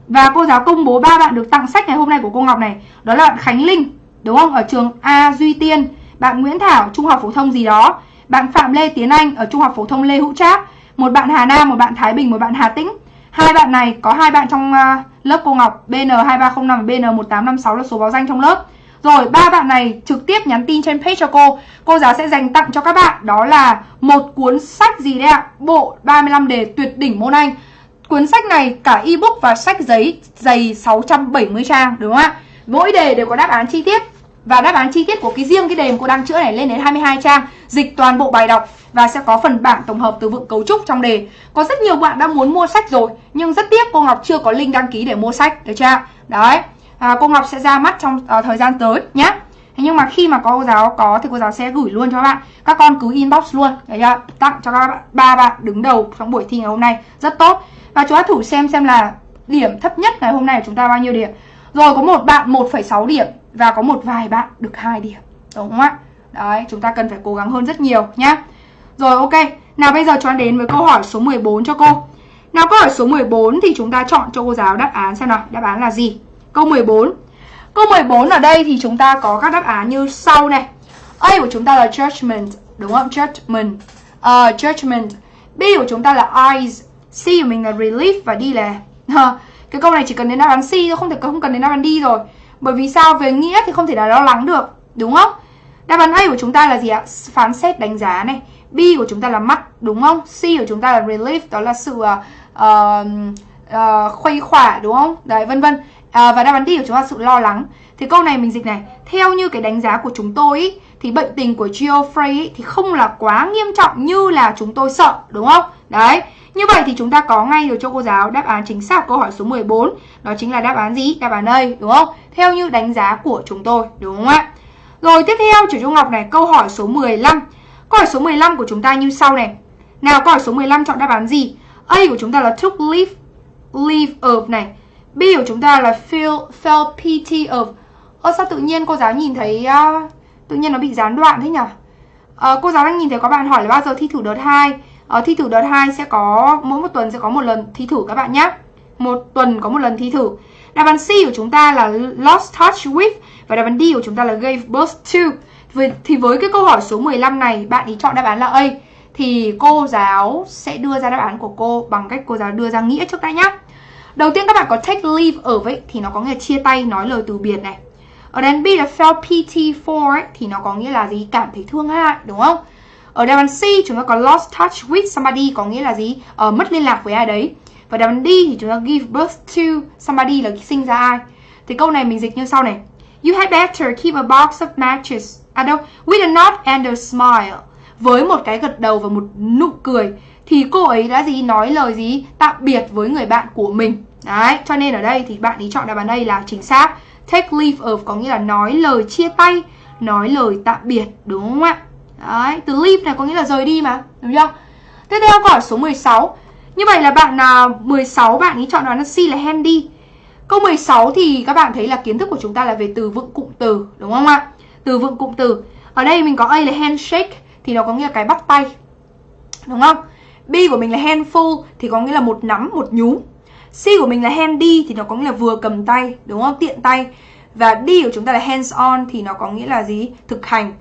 Và cô giáo công bố ba bạn được tặng sách ngày hôm nay của cô Ngọc này. Đó là bạn Khánh Linh, đúng không? Ở trường A Duy Tiên, bạn Nguyễn Thảo trung học phổ thông gì đó, bạn Phạm Lê Tiến Anh ở trung học phổ thông Lê Hữu Trác, một bạn Hà Nam, một bạn Thái Bình, một bạn Hà Tĩnh. Hai bạn này có hai bạn trong à, lớp cô Ngọc BN2305 và BN1856 là số báo danh trong lớp. Rồi ba bạn này trực tiếp nhắn tin trên page cho cô Cô giáo sẽ dành tặng cho các bạn Đó là một cuốn sách gì đấy ạ Bộ 35 đề tuyệt đỉnh môn Anh Cuốn sách này cả ebook và sách giấy dày 670 trang đúng không ạ? Mỗi đề đều có đáp án chi tiết và đáp án chi tiết của cái riêng cái đề mà cô đang chữa này lên đến 22 trang dịch toàn bộ bài đọc và sẽ có phần bảng tổng hợp từ vựng cấu trúc trong đề. Có rất nhiều bạn đã muốn mua sách rồi nhưng rất tiếc cô Ngọc chưa có link đăng ký để mua sách được chưa? Đấy. À, cô Ngọc sẽ ra mắt trong uh, thời gian tới nhé. Nhưng mà khi mà có cô giáo có thì cô giáo sẽ gửi luôn cho các bạn. Các con cứ inbox luôn, đấy chưa? Tặng cho các bạn ba bạn đứng đầu trong buổi thi ngày hôm nay rất tốt. Và chúng ta thử xem xem là điểm thấp nhất ngày hôm nay của chúng ta bao nhiêu điểm. Rồi có một bạn 1,6 điểm và có một vài bạn được hai điểm. Đúng không ạ? Đấy, chúng ta cần phải cố gắng hơn rất nhiều nhá. Rồi ok, nào bây giờ chúng ta đến với câu hỏi số 14 cho cô. Nào câu hỏi số 14 thì chúng ta chọn cho cô giáo đáp án xem nào, đáp án là gì? Câu 14. Câu 14 ở đây thì chúng ta có các đáp án như sau này. A của chúng ta là judgment, đúng không? Judgment. Uh, judgment. B của chúng ta là eyes, C của mình là relief và D là cái câu này chỉ cần đến đáp án C thôi không thể không cần đến đáp án D rồi bởi vì sao? Về nghĩa thì không thể là lo lắng được đúng không? Đáp án A của chúng ta là gì ạ? Phán xét đánh giá này. B của chúng ta là mắt đúng không? C của chúng ta là relief đó là sự uh, uh, khuây khỏa đúng không? Đấy vân vân. Uh, và đáp án D của chúng ta là sự lo lắng. Thì câu này mình dịch này theo như cái đánh giá của chúng tôi ý, thì bệnh tình của Geoffrey thì không là quá nghiêm trọng như là chúng tôi sợ đúng không? Đấy như vậy thì chúng ta có ngay được cho cô giáo đáp án chính xác câu hỏi số 14 Đó chính là đáp án gì? Đáp án đây đúng không? Theo như đánh giá của chúng tôi đúng không ạ? Rồi tiếp theo chủ Trung Ngọc này câu hỏi số 15 Câu hỏi số 15 của chúng ta như sau này Nào câu hỏi số 15 chọn đáp án gì? A của chúng ta là took leave leave of này B của chúng ta là feel felt pity of Ơ sao tự nhiên cô giáo nhìn thấy uh, Tự nhiên nó bị gián đoạn thế nhỉ? Uh, ờ, cô giáo đang nhìn thấy có bạn hỏi là bao giờ thi thử đợt 2 ở thi thử đợt 2 sẽ có mỗi một tuần sẽ có một lần thi thử các bạn nhé một tuần có một lần thi thử. Đáp án C của chúng ta là lost touch with và đáp án D của chúng ta là gave birth to. Thì với cái câu hỏi số 15 này bạn ý chọn đáp án là A. Thì cô giáo sẽ đưa ra đáp án của cô bằng cách cô giáo đưa ra nghĩa trước đây nhé đầu tiên các bạn có take leave ở vậy thì nó có nghĩa là chia tay nói lời từ biệt này. Ở đáp B là felt pity for ấy, thì nó có nghĩa là gì? Cảm thấy thương hại đúng không? Ở đáp án C chúng ta có lost touch with somebody có nghĩa là gì? Ờ, mất liên lạc với ai đấy. Và đáp án D thì chúng ta give birth to somebody là sinh ra ai. Thì câu này mình dịch như sau này. You had better keep a box of matches. À đâu, with a nod and a smile. Với một cái gật đầu và một nụ cười thì cô ấy đã gì nói lời gì tạm biệt với người bạn của mình. Đấy, cho nên ở đây thì bạn ý chọn đáp án đây là chính xác. Take leave of có nghĩa là nói lời chia tay, nói lời tạm biệt đúng không ạ? Đấy, từ leave này có nghĩa là rời đi mà, đúng chưa? Tiếp theo câu hỏi số 16. Như vậy là bạn à, 16 bạn ý chọn đoán là C là handy. Câu 16 thì các bạn thấy là kiến thức của chúng ta là về từ vựng cụm từ, đúng không ạ? Từ vựng cụm từ. Ở đây mình có A là handshake thì nó có nghĩa là cái bắt tay. Đúng không? B của mình là handful thì có nghĩa là một nắm, một nhúm. C của mình là handy thì nó có nghĩa là vừa cầm tay, đúng không? Tiện tay. Và D của chúng ta là hands on thì nó có nghĩa là gì? Thực hành.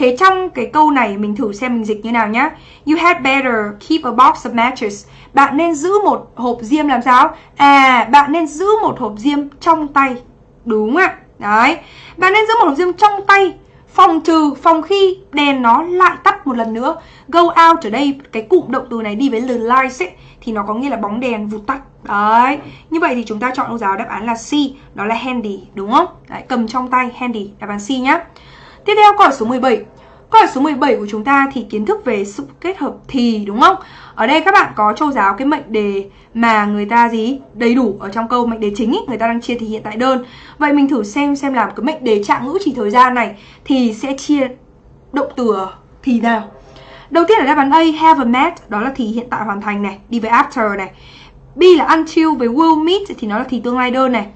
Thế trong cái câu này mình thử xem mình dịch như nào nhá. You had better keep a box of matches. Bạn nên giữ một hộp diêm làm sao? À, bạn nên giữ một hộp diêm trong tay. Đúng ạ. Đấy. Bạn nên giữ một hộp diêm trong tay. Phòng trừ, phòng khi đèn nó lại tắt một lần nữa. Go out ở đây, cái cụm động từ này đi với the lights ấy, thì nó có nghĩa là bóng đèn vụt tắt. Đấy. Như vậy thì chúng ta chọn cô giáo đáp án là C, đó là handy, đúng không? Đấy, cầm trong tay, handy, đáp án C nhá. Tiếp theo câu hỏi số 17 Câu hỏi số 17 của chúng ta thì kiến thức về sự kết hợp thì đúng không? Ở đây các bạn có châu giáo cái mệnh đề mà người ta gì đầy đủ ở trong câu mệnh đề chính ý, người ta đang chia thì hiện tại đơn. Vậy mình thử xem xem làm cái mệnh đề trạng ngữ chỉ thời gian này thì sẽ chia động từ thì nào. Đầu tiên là đáp án A have a met đó là thì hiện tại hoàn thành này, đi với after này. B là until với will meet thì nó là thì tương lai đơn này.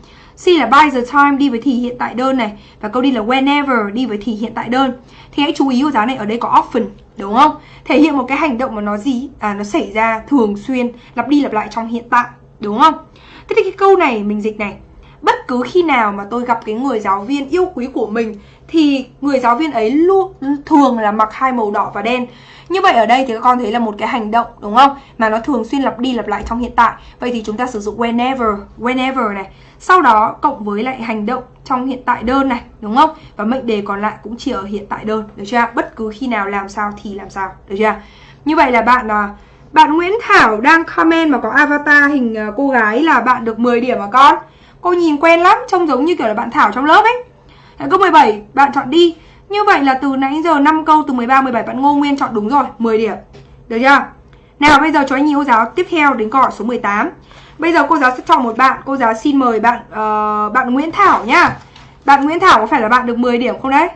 C là by the time đi với thì hiện tại đơn này và câu đi là whenever đi với thì hiện tại đơn. Thì hãy chú ý cô giáo này, ở đây có often, đúng không? Thể hiện một cái hành động mà nó gì à nó xảy ra thường xuyên, lặp đi lặp lại trong hiện tại, đúng không? Thế thì cái câu này mình dịch này bất cứ khi nào mà tôi gặp cái người giáo viên yêu quý của mình, thì người giáo viên ấy luôn thường là mặc hai màu đỏ và đen. Như vậy ở đây thì các con thấy là một cái hành động, đúng không? Mà nó thường xuyên lặp đi lặp lại trong hiện tại. Vậy thì chúng ta sử dụng whenever whenever này. Sau đó cộng với lại hành động trong hiện tại đơn này, đúng không? Và mệnh đề còn lại cũng chỉ ở hiện tại đơn, được chưa bất cứ khi nào làm sao thì làm sao, được chưa như vậy là bạn à, bạn Nguyễn Thảo đang comment mà có avatar hình à, cô gái là bạn được 10 điểm mà con? Cô nhìn quen lắm, trông giống như kiểu là bạn Thảo trong lớp ấy. Đấy, Câu 17, bạn chọn đi. Như vậy là từ nãy giờ 5 câu từ 13, 17 bạn Ngô Nguyên chọn đúng rồi, 10 điểm. Được chưa? Nào bây giờ cho anh cô giáo tiếp theo đến câu hỏi số 18 Bây giờ cô giáo sẽ chọn một bạn. Cô giáo xin mời bạn uh, bạn Nguyễn Thảo nhá. Bạn Nguyễn Thảo có phải là bạn được 10 điểm không đấy?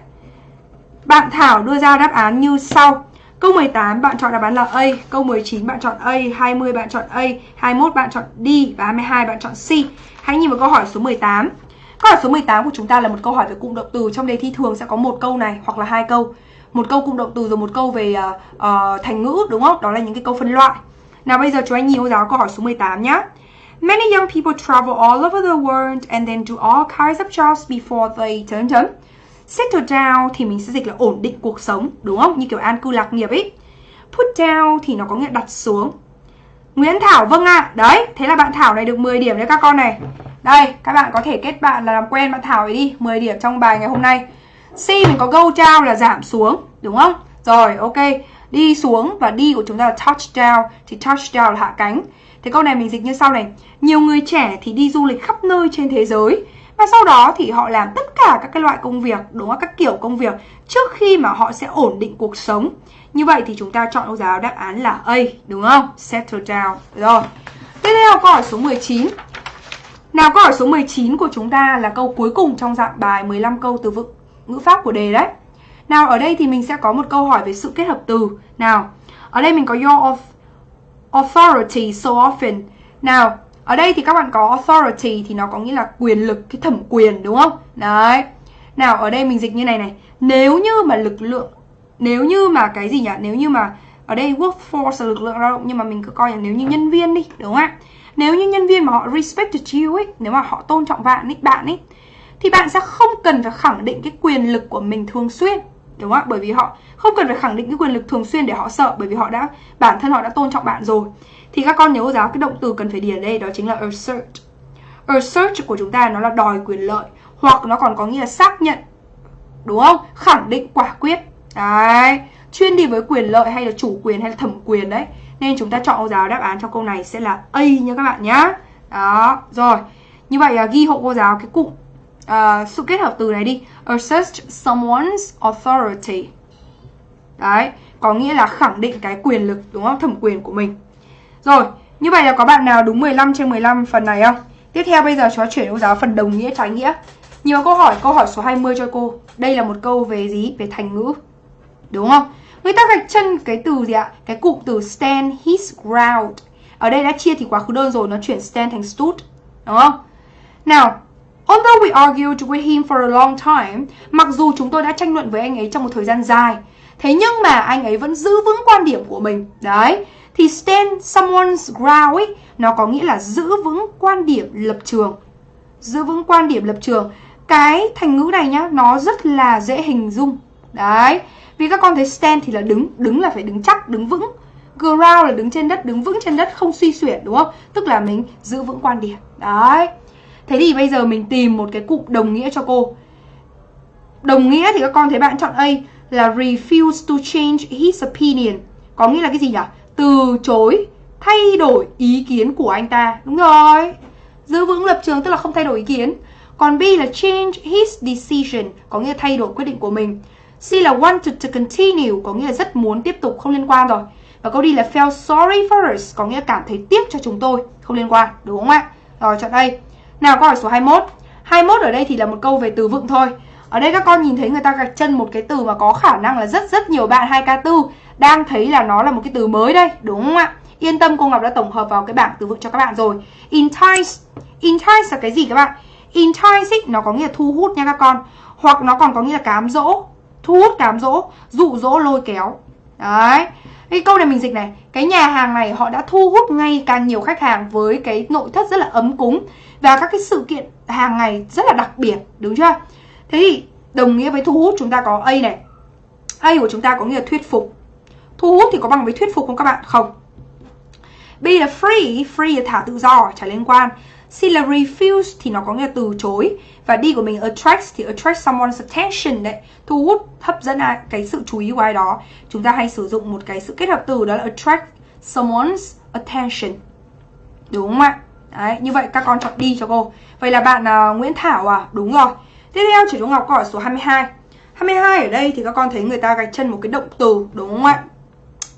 Bạn Thảo đưa ra đáp án như sau. Câu 18 bạn chọn đáp án là A, câu 19 bạn chọn A, 20 bạn chọn A, 21 bạn chọn D. Và 22 bạn chọn C. Hãy nhìn vào câu hỏi số 18. Câu hỏi số 18 của chúng ta là một câu hỏi về cụm động từ. Trong đề thi thường sẽ có một câu này hoặc là hai câu. Một câu cụm động từ rồi một câu về uh, uh, thành ngữ đúng không? Đó là những cái câu phân loại. Nào bây giờ chúng anh nhìn vào giáo câu hỏi số 18 nhá. Many young people travel all over the world and then do all kinds of jobs before they turn chấm. Settle down thì mình sẽ dịch là ổn định cuộc sống, đúng không? Như kiểu an cư lạc nghiệp ấy. Put down thì nó có nghĩa đặt xuống. Nguyễn Thảo vâng ạ. À. Đấy, thế là bạn Thảo này được 10 điểm đấy các con này. Đây, các bạn có thể kết bạn là làm quen bạn Thảo ấy đi, 10 điểm trong bài ngày hôm nay. C mình có go down là giảm xuống, đúng không? Rồi, ok. Đi xuống và đi của chúng ta là touch down thì touch down là hạ cánh. Thế câu này mình dịch như sau này. Nhiều người trẻ thì đi du lịch khắp nơi trên thế giới và sau đó thì họ làm tất cả các cái loại công việc, đúng không? Các kiểu công việc trước khi mà họ sẽ ổn định cuộc sống. Như vậy thì chúng ta chọn câu giáo đáp án là A, đúng không? Settle down. Rồi. Tiếp theo câu hỏi số 19. Nào câu hỏi số 19 của chúng ta là câu cuối cùng trong dạng bài 15 câu từ vựng ngữ pháp của đề đấy. Nào ở đây thì mình sẽ có một câu hỏi về sự kết hợp từ. Nào, ở đây mình có your authority so often. Nào, ở đây thì các bạn có authority thì nó có nghĩa là quyền lực, cái thẩm quyền đúng không? Đấy. Nào ở đây mình dịch như này này. Nếu như mà lực lượng nếu như mà cái gì nhỉ? Nếu như mà ở đây workforce là lực lượng lao động nhưng mà mình cứ coi là nếu như nhân viên đi, đúng không ạ? Nếu như nhân viên mà họ respected you ấy, nếu mà họ tôn trọng bạn ấy, bạn ấy thì bạn sẽ không cần phải khẳng định cái quyền lực của mình thường xuyên đúng không ạ? Bởi vì họ không cần phải khẳng định cái quyền lực thường xuyên để họ sợ bởi vì họ đã bản thân họ đã tôn trọng bạn rồi. Thì các con nhớ cô giáo cái động từ cần phải điền đây đó chính là assert. Assert của chúng ta nó là đòi quyền lợi hoặc nó còn có nghĩa là xác nhận đúng không? Khẳng định quả quyết đấy chuyên đi với quyền lợi hay là chủ quyền hay là thẩm quyền đấy nên chúng ta chọn cô giáo đáp án cho câu này sẽ là A nha các bạn nhá đó rồi như vậy là ghi hộ cô giáo cái cụm uh, sự kết hợp từ này đi assert someone's authority đấy có nghĩa là khẳng định cái quyền lực đúng không thẩm quyền của mình rồi, như vậy là có bạn nào đúng 15 trên 15 phần này không? Tiếp theo bây giờ chúng ta chuyển cô giáo phần đồng nghĩa trái nghĩa. Nhiều câu hỏi, câu hỏi số 20 cho cô. Đây là một câu về gì? Về thành ngữ. Đúng không? Người ta gạch chân cái từ gì ạ? Cái cụm từ stand his ground. Ở đây đã chia thì quá khứ đơn rồi, nó chuyển stand thành stood. Đúng không? Nào, although we argued with him for a long time, mặc dù chúng tôi đã tranh luận với anh ấy trong một thời gian dài, thế nhưng mà anh ấy vẫn giữ vững quan điểm của mình. Đấy, thì stand someone's ground ấy nó có nghĩa là giữ vững quan điểm lập trường giữ vững quan điểm lập trường cái thành ngữ này nhá nó rất là dễ hình dung đấy vì các con thấy stand thì là đứng đứng là phải đứng chắc, đứng vững. Ground là đứng trên đất, đứng vững trên đất, không suy xuyển đúng không? Tức là mình giữ vững quan điểm. Đấy. Thế thì bây giờ mình tìm một cái cụm đồng nghĩa cho cô. Đồng nghĩa thì các con thấy bạn chọn A là refuse to change his opinion. Có nghĩa là cái gì nhỉ? Từ chối, thay đổi ý kiến của anh ta. Đúng rồi. Giữ vững lập trường tức là không thay đổi ý kiến. Còn B là change his decision. Có nghĩa là thay đổi quyết định của mình. C là wanted to continue có nghĩa là rất muốn tiếp tục không liên quan rồi. Và câu D là felt sorry for us có nghĩa là cảm thấy tiếc cho chúng tôi không liên quan đúng không ạ? Rồi chọn đây. Nào câu hỏi số 21 21 ở đây thì là một câu về từ vựng thôi. Ở đây các con nhìn thấy người ta gạch chân một cái từ mà có khả năng là rất rất nhiều bạn 2K4 đang thấy là nó là một cái từ mới đây, đúng không ạ? Yên tâm cô Ngọc đã tổng hợp vào cái bảng từ vựng cho các bạn rồi. Entice, entice là cái gì các bạn? entice ý, nó có nghĩa là thu hút nha các con. Hoặc nó còn có nghĩa là cám dỗ thu hút cám dỗ, dụ dỗ, lôi kéo. Đấy. Cái câu này mình dịch này, cái nhà hàng này họ đã thu hút ngay càng nhiều khách hàng với cái nội thất rất là ấm cúng và các cái sự kiện hàng ngày rất là đặc biệt, đúng chưa? Thế thì đồng nghĩa với thu hút chúng ta có a này. A của chúng ta có nghĩa là thuyết phục. Thu hút thì có bằng với thuyết phục không các bạn? Không. B là free free là thả tự do chả liên quan. C là refuse thì nó có nghĩa từ chối. Và D của mình attract thì attract someone's attention đấy. Thu hút hấp dẫn ai cái sự chú ý của ai đó. Chúng ta hay sử dụng một cái sự kết hợp từ đó là attract someone's attention. Đúng không ạ? Đấy như vậy các con chọn đi cho cô. Vậy là bạn uh, Nguyễn Thảo à? Đúng rồi. Tiếp theo chỉ Trung Ngọc câu hỏi số 22 22 ở đây thì các con thấy người ta gạch chân một cái động từ đúng không ạ?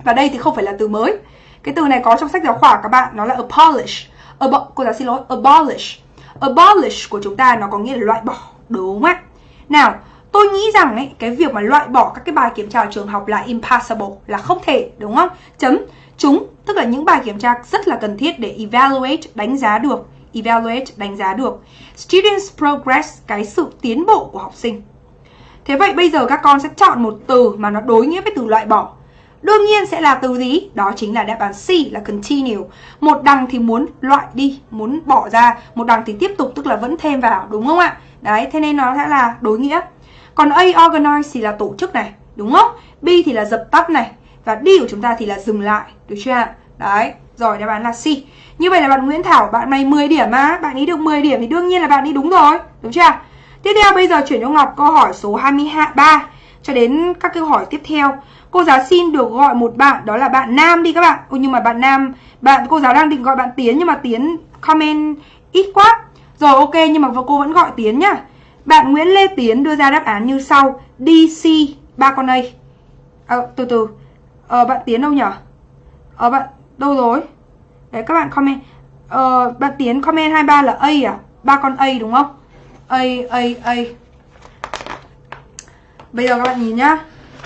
Và đây thì không phải là từ mới. Cái từ này có trong sách giáo khoa các bạn nó là polish. Abo cô giáo xin lỗi abolish. Abolish của chúng ta nó có nghĩa là loại bỏ đúng không ạ? Nào tôi nghĩ rằng ấy, cái việc mà loại bỏ các cái bài kiểm tra ở trường học là impossible là không thể đúng không? Chấm. Chúng tức là những bài kiểm tra rất là cần thiết để evaluate đánh giá được. Evaluate đánh giá được. Students progress cái sự tiến bộ của học sinh. Thế vậy bây giờ các con sẽ chọn một từ mà nó đối nghĩa với từ loại bỏ. Đương nhiên sẽ là từ gì? Đó chính là đáp án C là continue. Một đằng thì muốn loại đi, muốn bỏ ra, một đằng thì tiếp tục tức là vẫn thêm vào, đúng không ạ? Đấy, thế nên nó sẽ là đối nghĩa. Còn A organize thì là tổ chức này, đúng không? B thì là dập tắt này và D của chúng ta thì là dừng lại, được chưa ạ? Đấy, rồi đáp án là C. Như vậy là bạn Nguyễn Thảo, bạn này 10 điểm mà, bạn ấy được 10 điểm thì đương nhiên là bạn ấy đúng rồi, đúng chưa? Tiếp theo bây giờ chuyển cho Ngọc câu hỏi số 23 cho đến các câu hỏi tiếp theo. Cô giáo xin được gọi một bạn đó là bạn Nam đi các bạn. Ô, nhưng mà bạn Nam, bạn cô giáo đang định gọi bạn Tiến nhưng mà Tiến comment ít quá. Rồi ok nhưng mà cô vẫn gọi Tiến nhá. Bạn Nguyễn Lê Tiến đưa ra đáp án như sau. DC ba con A. À, từ từ. Ờ bạn Tiến đâu nhở Ờ bạn đâu rồi? Đấy các bạn comment. Ờ bạn Tiến comment 23 là A à? ba con A đúng không? A A A. Bây giờ các bạn nhìn nhá.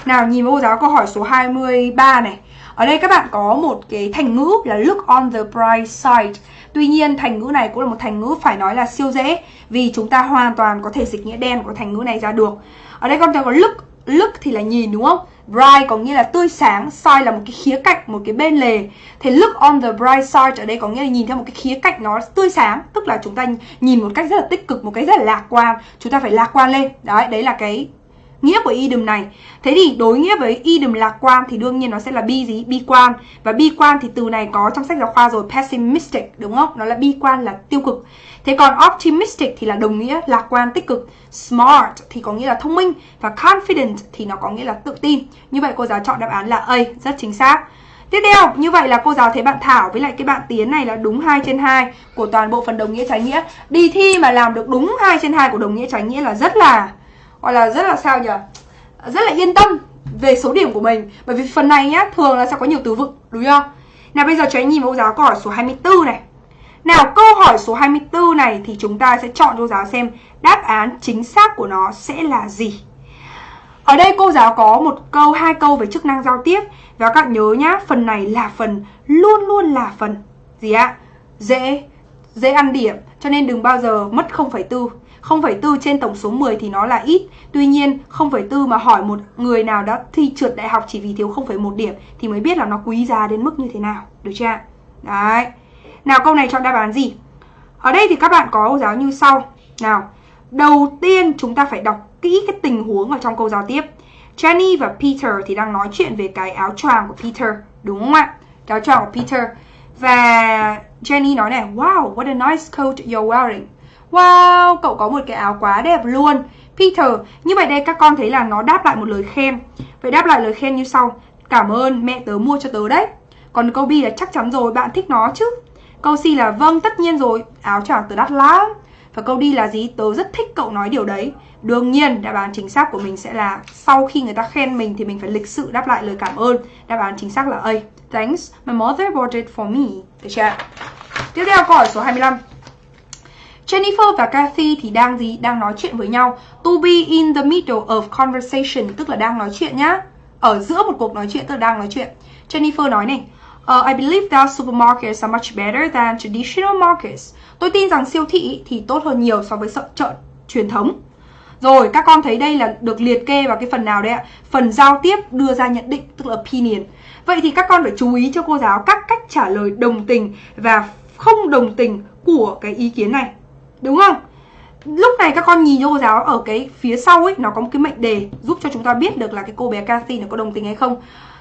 Nào nhìn cô giáo câu hỏi số 23 này. Ở đây các bạn có một cái thành ngữ là look on the bright side. Tuy nhiên thành ngữ này cũng là một thành ngữ phải nói là siêu dễ Vì chúng ta hoàn toàn có thể dịch nghĩa đen của thành ngữ này ra được. Ở đây con thấy có look Look thì là nhìn đúng không? Bright có nghĩa là tươi sáng Side là một cái khía cạnh, một cái bên lề. Thì look on the bright side ở đây có nghĩa là nhìn theo một cái khía cạnh nó tươi sáng Tức là chúng ta nhìn một cách rất là tích cực, một cách rất là lạc quan. Chúng ta phải lạc quan lên. Đấy, đấy là cái nghĩa của idiom này. Thế thì đối nghĩa với idiom lạc quan thì đương nhiên nó sẽ là bi gì? Bi quan. Và bi quan thì từ này có trong sách giáo khoa rồi pessimistic đúng không? Nó là bi quan là tiêu cực. Thế còn optimistic thì là đồng nghĩa lạc quan tích cực. Smart thì có nghĩa là thông minh. Và confident thì nó có nghĩa là tự tin. Như vậy cô giáo chọn đáp án là A rất chính xác. Tiếp theo, như vậy là cô giáo thấy bạn Thảo với lại cái bạn Tiến này là đúng 2 trên 2 của toàn bộ phần đồng nghĩa trái nghĩa. Đi thi mà làm được đúng 2 trên 2 của đồng nghĩa trái nghĩa là rất là gọi là rất là sao nhỉ? Rất là yên tâm về số điểm của mình. Bởi vì phần này nhá thường là sẽ có nhiều từ vựng đúng không? Nào bây giờ cho anh nhìn mẫu giáo câu hỏi số 24 này. Nào câu hỏi số 24 này thì chúng ta sẽ chọn cho giáo xem đáp án chính xác của nó sẽ là gì. Ở đây cô giáo có một câu, hai câu về chức năng giao tiếp. Và các bạn nhớ nhá, phần này là phần luôn luôn là phần gì ạ? Dễ, dễ ăn điểm. Cho nên đừng bao giờ mất 0,4 0,4 trên tổng số 10 thì nó là ít. Tuy nhiên 0,4 mà hỏi một người nào đã thi trượt đại học chỉ vì thiếu 0,1 điểm Thì mới biết là nó quý giá đến mức như thế nào. Được chưa Đấy. Nào câu này chọn đáp án gì? Ở đây thì các bạn có giáo như sau. Nào Đầu tiên chúng ta phải đọc kỹ cái tình huống ở trong câu giao tiếp. Jenny và Peter thì đang nói chuyện về cái áo choàng của Peter Đúng không ạ? Cái áo choàng của Peter. Và Jenny nói này Wow, what a nice coat you're wearing. Wow, cậu có một cái áo quá đẹp luôn. Peter, như vậy đây các con thấy là nó đáp lại một lời khen. Vậy đáp lại lời khen như sau. Cảm ơn mẹ tớ mua cho tớ đấy. Còn câu B là chắc chắn rồi, bạn thích nó chứ? Câu C là vâng, tất nhiên rồi, áo choàng tớ đắt lắm. Và câu D là gì? Tớ rất thích cậu nói điều đấy. Đương nhiên, đáp án chính xác của mình sẽ là Sau khi người ta khen mình thì mình phải lịch sự đáp lại lời cảm ơn. Đáp án chính xác là A. Thanks, my mother bought it for me. Được chưa? Tiếp theo câu hỏi số 25 Jennifer và Kathy thì đang gì? Đang nói chuyện với nhau. To be in the middle of conversation tức là đang nói chuyện nhá. Ở giữa một cuộc nói chuyện tức là đang nói chuyện. Jennifer nói này, Uh, I believe that supermarkets are much better than traditional markets. Tôi tin rằng siêu thị thì tốt hơn nhiều so với chợ truyền thống. Rồi, các con thấy đây là được liệt kê vào cái phần nào đấy ạ? Phần giao tiếp đưa ra nhận định, tức là opinion. Vậy thì các con phải chú ý cho cô giáo các cách trả lời đồng tình và không đồng tình của cái ý kiến này. Đúng không? Lúc này các con nhìn cho cô giáo ở cái phía sau ấy, nó có một cái mệnh đề giúp cho chúng ta biết được là cái cô bé Cathy nó có đồng tình hay không.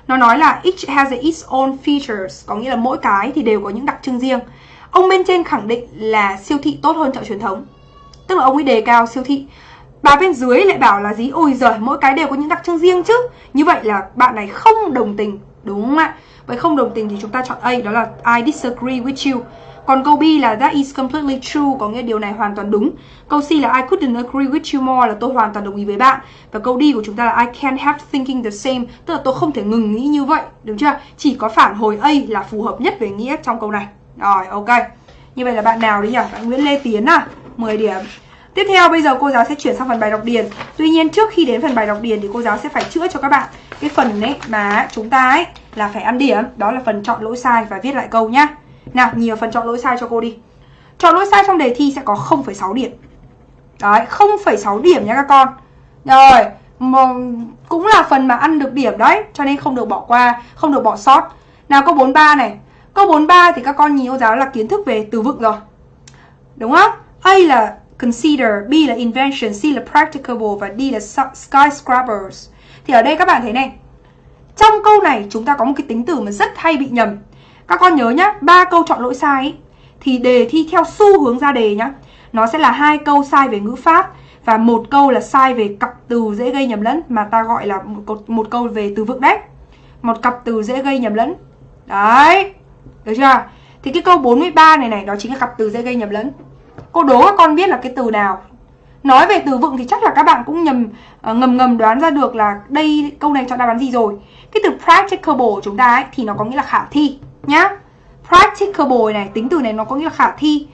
Nó nói là each has its own features, có nghĩa là mỗi cái thì đều có những đặc trưng riêng. Ông bên trên khẳng định là siêu thị tốt hơn chợ truyền thống. Tức là ông ấy đề cao siêu thị. Bà bên dưới lại bảo là gì? Ôi giời, mỗi cái đều có những đặc trưng riêng chứ. Như vậy là bạn này không đồng tình, đúng không ạ? Vậy không đồng tình thì chúng ta chọn A, đó là I disagree with you. Còn câu B là that is completely true, có nghĩa điều này hoàn toàn đúng. Câu C là I couldn't agree with you more, là tôi hoàn toàn đồng ý với bạn. Và câu D của chúng ta là I can't help thinking the same, tức là tôi không thể ngừng nghĩ như vậy, đúng chưa? Chỉ có phản hồi A là phù hợp nhất về nghĩa trong câu này. Rồi, ok. Như vậy là bạn nào đấy nhỉ? Bạn Nguyễn Lê Tiến à? 10 điểm. Tiếp theo bây giờ cô giáo sẽ chuyển sang phần bài đọc điền. Tuy nhiên trước khi đến phần bài đọc điền thì cô giáo sẽ phải chữa cho các bạn cái phần ấy mà chúng ta ấy là phải ăn điểm, đó là phần chọn lỗi sai và viết lại câu nhá. Nào, nhiều phần chọn lỗi sai cho cô đi. Chọn lỗi sai trong đề thi sẽ có 0,6 điểm. Đấy, 0,6 điểm nha các con. Rồi, cũng là phần mà ăn được điểm đấy, cho nên không được bỏ qua, không được bỏ sót. Nào câu 43 này. Câu 43 thì các con nhìn cô giáo là kiến thức về từ vựng rồi. Đúng không? A là consider, B là invention, C là practicable và D là skyscrapers. Thì ở đây các bạn thấy này. Trong câu này chúng ta có một cái tính từ mà rất hay bị nhầm. Các con nhớ nhá, ba câu chọn lỗi sai ý, thì đề thi theo xu hướng ra đề nhá. Nó sẽ là hai câu sai về ngữ pháp và một câu là sai về cặp từ dễ gây nhầm lẫn mà ta gọi là một, một câu về từ vựng đấy. Một cặp từ dễ gây nhầm lẫn. Đấy. Được chưa? Thì cái câu 43 này này đó chính là cặp từ dễ gây nhầm lẫn. Cô đố các con biết là cái từ nào. Nói về từ vựng thì chắc là các bạn cũng nhầm uh, ngầm ngầm đoán ra được là đây câu này chọn đáp án gì rồi. Cái từ practicable của chúng ta ấy thì nó có nghĩa là khả thi nhá. Practicable này, tính từ này nó có nghĩa là khả thi.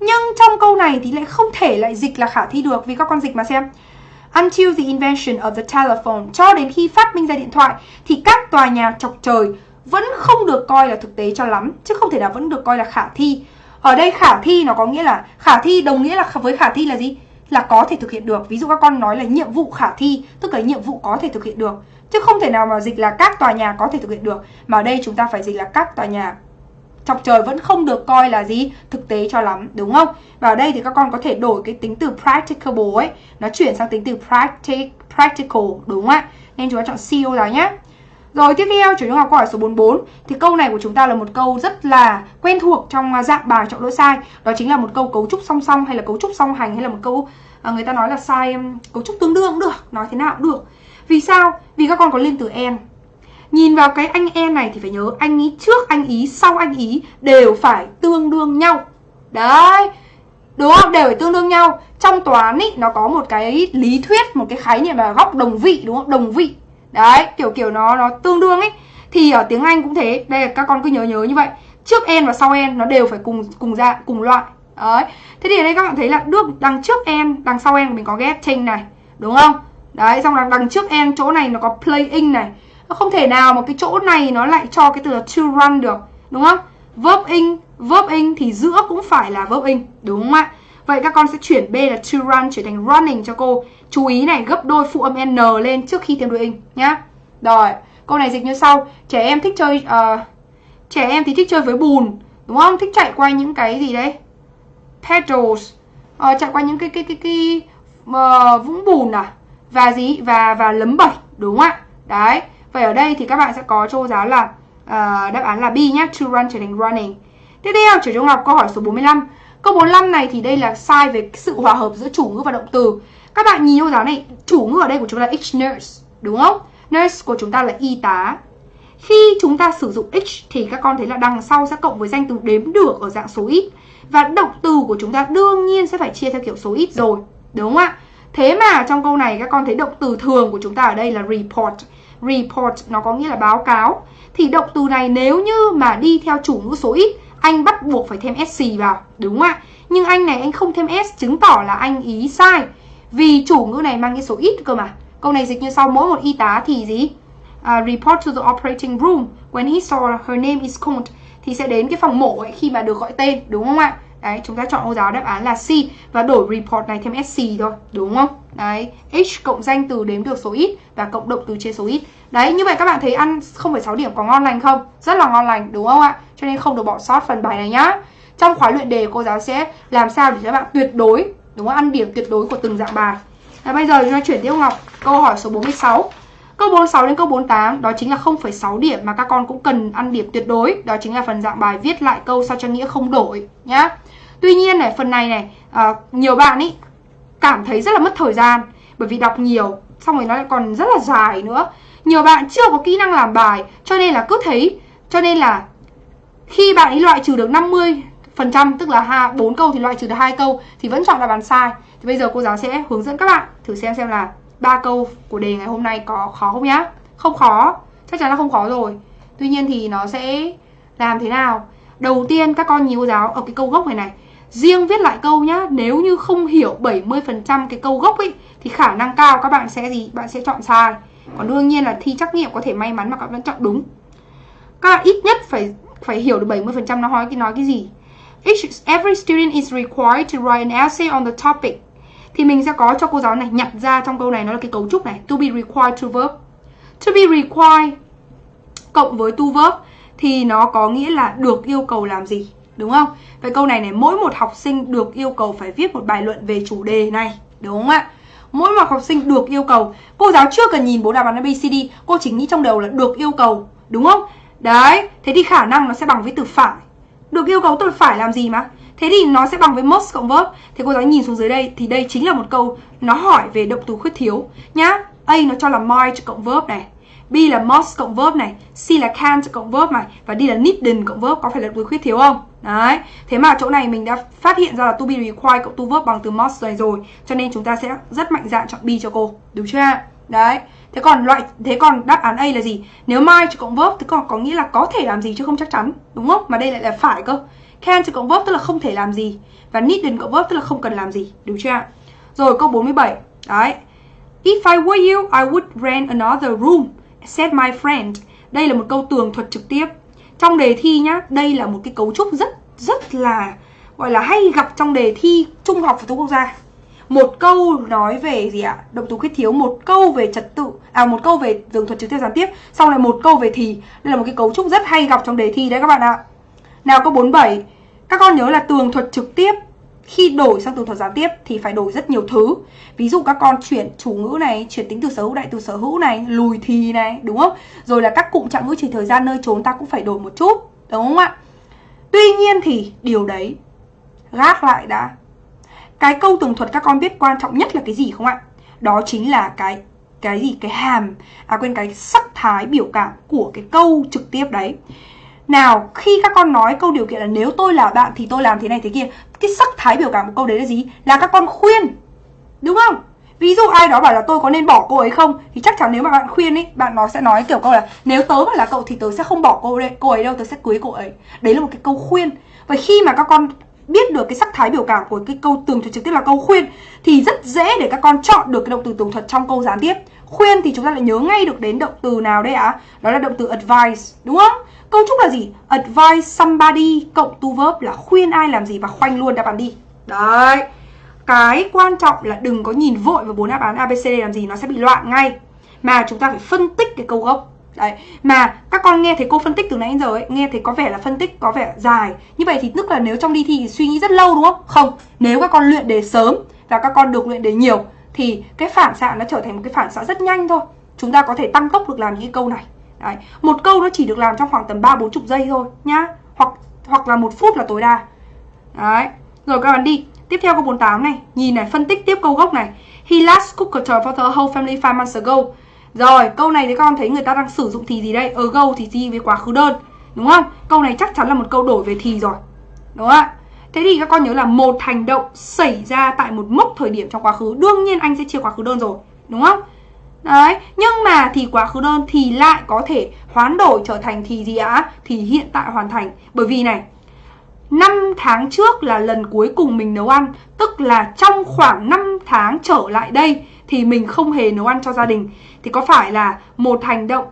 Nhưng trong câu này thì lại không thể lại dịch là khả thi được vì các con dịch mà xem. Until the invention of the telephone, cho đến khi phát minh ra điện thoại thì các tòa nhà chọc trời vẫn không được coi là thực tế cho lắm, chứ không thể nào vẫn được coi là khả thi. Ở đây khả thi nó có nghĩa là khả thi đồng nghĩa là với khả thi là gì? Là có thể thực hiện được. Ví dụ các con nói là nhiệm vụ khả thi, tức là nhiệm vụ có thể thực hiện được. Chứ không thể nào mà dịch là các tòa nhà có thể thực hiện được. Mà ở đây chúng ta phải dịch là các tòa nhà. Chọc trời vẫn không được coi là gì thực tế cho lắm đúng không? Và ở đây thì các con có thể đổi cái tính từ practicable ấy Nó chuyển sang tính từ practic, practical đúng không ạ? Nên chúng ta chọn C cô giáo nhé. Rồi tiếp theo chủ trung học câu hỏi số 44 Thì câu này của chúng ta là một câu rất là quen thuộc trong à, dạng bài chọn lỗi sai. Đó chính là một câu cấu trúc song song hay là cấu trúc song hành hay là một câu à, người ta nói là sai cấu trúc tương đương cũng được Nói thế nào cũng được vì sao? Vì các con có liên từ en Nhìn vào cái anh en này thì phải nhớ anh ý trước anh ý sau anh ý đều phải tương đương nhau. Đấy Đúng không? Đều phải tương đương nhau. Trong toán ý, nó có một cái lý thuyết, một cái khái niệm là góc đồng vị đúng không? Đồng vị. Đấy, kiểu kiểu nó nó tương đương ấy Thì ở tiếng Anh cũng thế. Đây là các con cứ nhớ nhớ như vậy. Trước en và sau en nó đều phải cùng cùng dạng, cùng loại. Đấy. Thế thì ở đây các bạn thấy là được đằng trước en, đằng sau en mình có ghép trên này Đúng không? Đấy, xong là đằng trước em chỗ này nó có playing này. Nó không thể nào mà cái chỗ này nó lại cho cái từ là to run được Đúng không? Verb in, verb in thì giữa cũng phải là verb in Đúng không ạ? Vậy các con sẽ chuyển B là to run trở thành running cho cô. Chú ý này, gấp đôi phụ âm N lên trước khi thêm đuôi in nhá. Rồi, câu này dịch như sau. Trẻ em thích chơi uh, Trẻ em thì thích chơi với bùn Đúng không? Thích chạy qua những cái gì đấy? Petals. Uh, Chạy qua những cái cái cái, cái, cái uh, vũng bùn à? Và gì? Và và lấm bẩy đúng không ạ? Đấy. Vậy ở đây thì các bạn sẽ có cho giáo là uh, đáp án là B nhé to run trở thành running. Tiếp theo trở trung học câu hỏi số 45 câu 45 này thì đây là sai về sự hòa hợp giữa chủ ngữ và động từ. Các bạn nhìn cô giáo này chủ ngữ ở đây của chúng ta là each nurse đúng không? Nurse của chúng ta là y tá. Khi chúng ta sử dụng each thì các con thấy là đằng sau sẽ cộng với danh từ đếm được ở dạng số ít. Và động từ của chúng ta đương nhiên sẽ phải chia theo kiểu số ít rồi đúng không ạ? Thế mà trong câu này các con thấy động từ thường của chúng ta ở đây là report. Report nó có nghĩa là báo cáo. Thì động từ này nếu như mà đi theo chủ ngữ số ít, anh bắt buộc phải thêm SC vào, đúng không ạ? Nhưng anh này anh không thêm S chứng tỏ là anh ý sai. Vì chủ ngữ này mang cái số ít cơ mà. Câu này dịch như sau mỗi một y tá thì gì? À, report to the operating room when he saw her name is called thì sẽ đến cái phòng mổ ấy khi mà được gọi tên đúng không ạ Đấy, chúng ta chọn ô giáo đáp án là C và đổi report này thêm SC thôi, đúng không? Đấy, H cộng danh từ đếm được số ít và cộng động từ chia số ít. Đấy, như vậy các bạn thấy ăn 0,6 điểm có ngon lành không? Rất là ngon lành, đúng không ạ? Cho nên không được bỏ sót phần bài này nhá. Trong khóa luyện đề cô giáo sẽ làm sao để các bạn tuyệt đối, đúng không? Ăn điểm tuyệt đối của từng dạng bài. Và bây giờ chúng ta chuyển tiếp Ngọc, câu hỏi số 46. Câu 46 đến câu 48 đó chính là 0,6 điểm mà các con cũng cần ăn điểm tuyệt đối. Đó chính là phần dạng bài viết lại câu sao cho nghĩa không đổi nhá. Tuy nhiên này, phần này này, à, nhiều bạn ý cảm thấy rất là mất thời gian bởi vì đọc nhiều, xong rồi nó lại còn rất là dài nữa. Nhiều bạn chưa có kỹ năng làm bài cho nên là cứ thấy, cho nên là khi bạn ấy loại trừ được 50 phần trăm tức là ha bốn câu thì loại trừ được hai câu thì vẫn chọn đáp án sai. Thì bây giờ cô giáo sẽ hướng dẫn các bạn thử xem xem là ba câu của đề ngày hôm nay có khó không nhá. Không khó, chắc chắn là không khó rồi. Tuy nhiên thì nó sẽ làm thế nào? Đầu tiên các con nhìn cô giáo ở cái câu gốc này này Riêng viết lại câu nhá, nếu như không hiểu 70% cái câu gốc ấy thì khả năng cao các bạn sẽ gì? Bạn sẽ chọn sai. Còn đương nhiên là thi trắc nghiệm có thể may mắn mà các bạn chọn đúng. Các bạn ít nhất phải phải hiểu được 70% nó nói cái nói cái gì. Each, every student is required to write an essay on the topic. Thì mình sẽ có cho cô giáo này nhặt ra trong câu này nó là cái cấu trúc này, to be required to verb. To be required cộng với to verb thì nó có nghĩa là được yêu cầu làm gì đúng không? Vậy câu này này mỗi một học sinh được yêu cầu phải viết một bài luận về chủ đề này, đúng không ạ? Mỗi một học sinh được yêu cầu, cô giáo chưa cần nhìn bố đáp án ABCD, cô chỉ nghĩ trong đầu là được yêu cầu, đúng không? Đấy, thế thì khả năng nó sẽ bằng với từ phải. Được yêu cầu tôi phải làm gì mà? Thế thì nó sẽ bằng với must cộng verb. Thế cô giáo nhìn xuống dưới đây thì đây chính là một câu nó hỏi về động từ khuyết thiếu nhá. A nó cho là might cộng verb này. B là must cộng verb này, C là can't cộng verb này và D là needn't cộng verb có phải là từ khuyết thiếu không? Đấy, thế mà chỗ này mình đã phát hiện ra là to be required cộng to verb bằng từ must này rồi Cho nên chúng ta sẽ rất mạnh dạn chọn B cho cô, đúng chưa Đấy, thế còn loại thế còn đáp án A là gì? Nếu might cộng verb thì còn có nghĩa là có thể làm gì chứ không chắc chắn, đúng không? Mà đây lại là phải cơ Can cộng verb tức là không thể làm gì Và needn't cộng verb tức là không cần làm gì, đúng chưa Rồi câu 47, đấy If I were you, I would rent another room, said my friend. Đây là một câu tường thuật trực tiếp. Trong đề thi nhá, đây là một cái cấu trúc rất rất là, gọi là hay gặp trong đề thi trung học phổ thông quốc gia. Một câu nói về gì ạ? Động từ khuyết thiếu, một câu về trật tự à một câu về tường thuật trực tiếp gián tiếp, xong lại một câu về thì. Đây là một cái cấu trúc rất hay gặp trong đề thi đấy các bạn ạ. Nào câu 47 các con nhớ là tường thuật trực tiếp khi đổi sang từ thuật gián tiếp thì phải đổi rất nhiều thứ. Ví dụ các con chuyển chủ ngữ này, chuyển tính từ sở hữu đại từ sở hữu này, lùi thì này, đúng không? Rồi là các cụm trạng ngữ chỉ thời gian nơi trốn ta cũng phải đổi một chút, đúng không ạ? Tuy nhiên thì điều đấy gác lại đã. Cái câu tường thuật các con biết quan trọng nhất là cái gì không ạ? Đó chính là cái cái gì? Cái hàm à quên, cái sắc thái biểu cảm của cái câu trực tiếp đấy nào khi các con nói câu điều kiện là nếu tôi là bạn thì tôi làm thế này thế kia Cái sắc thái biểu cảm của câu đấy là gì? Là các con khuyên Đúng không? Ví dụ ai đó bảo là tôi có nên bỏ cô ấy không Thì chắc chắn nếu mà bạn khuyên ấy Bạn nó sẽ nói kiểu câu là Nếu tớ mà là cậu thì tớ sẽ không bỏ cô, ấy, cô ấy đâu Tớ sẽ cưới cô ấy Đấy là một cái câu khuyên Và khi mà các con biết được cái sắc thái biểu cảm của cái câu tường thuật trực tiếp là câu khuyên Thì rất dễ để các con chọn được cái động từ tường thuật trong câu gián tiếp Khuyên thì chúng ta lại nhớ ngay được đến động từ nào đây ạ à? Đó là động từ advice Đúng không? Câu trúc là gì? Advise somebody cộng to verb là khuyên ai làm gì và khoanh luôn đáp án đi. Đấy. Cái quan trọng là đừng có nhìn vội vào bốn đáp án ABCD làm gì nó sẽ bị loạn ngay. Mà chúng ta phải phân tích cái câu gốc. Đấy, mà các con nghe thấy cô phân tích từ nãy đến giờ ấy, nghe thấy có vẻ là phân tích có vẻ dài. Như vậy thì tức là nếu trong đi thi thì suy nghĩ rất lâu đúng không? Không, nếu các con luyện đề sớm và các con được luyện đề nhiều thì cái phản xạ nó trở thành một cái phản xạ rất nhanh thôi. Chúng ta có thể tăng tốc được làm những câu này. Đấy. Một câu nó chỉ được làm trong khoảng tầm 3 40 giây thôi nhá. Hoặc hoặc là một phút là tối đa. Đấy. Rồi các bạn đi. Tiếp theo câu 48 này, nhìn này, phân tích tiếp câu gốc này. He last cooked for the whole family 5 months ago. Rồi, câu này thì các con thấy người ta đang sử dụng thì gì đây? Ago thì gì với quá khứ đơn, đúng không? Câu này chắc chắn là một câu đổi về thì rồi. Đúng không ạ? Thế thì các con nhớ là một hành động xảy ra tại một mốc thời điểm trong quá khứ, đương nhiên anh sẽ chia quá khứ đơn rồi, đúng không? Đấy, nhưng mà thì quá khứ đơn thì lại có thể hoán đổi trở thành thì gì ạ? Thì hiện tại hoàn thành. Bởi vì này, 5 tháng trước là lần cuối cùng mình nấu ăn, tức là trong khoảng 5 tháng trở lại đây thì mình không hề nấu ăn cho gia đình. Thì có phải là một hành động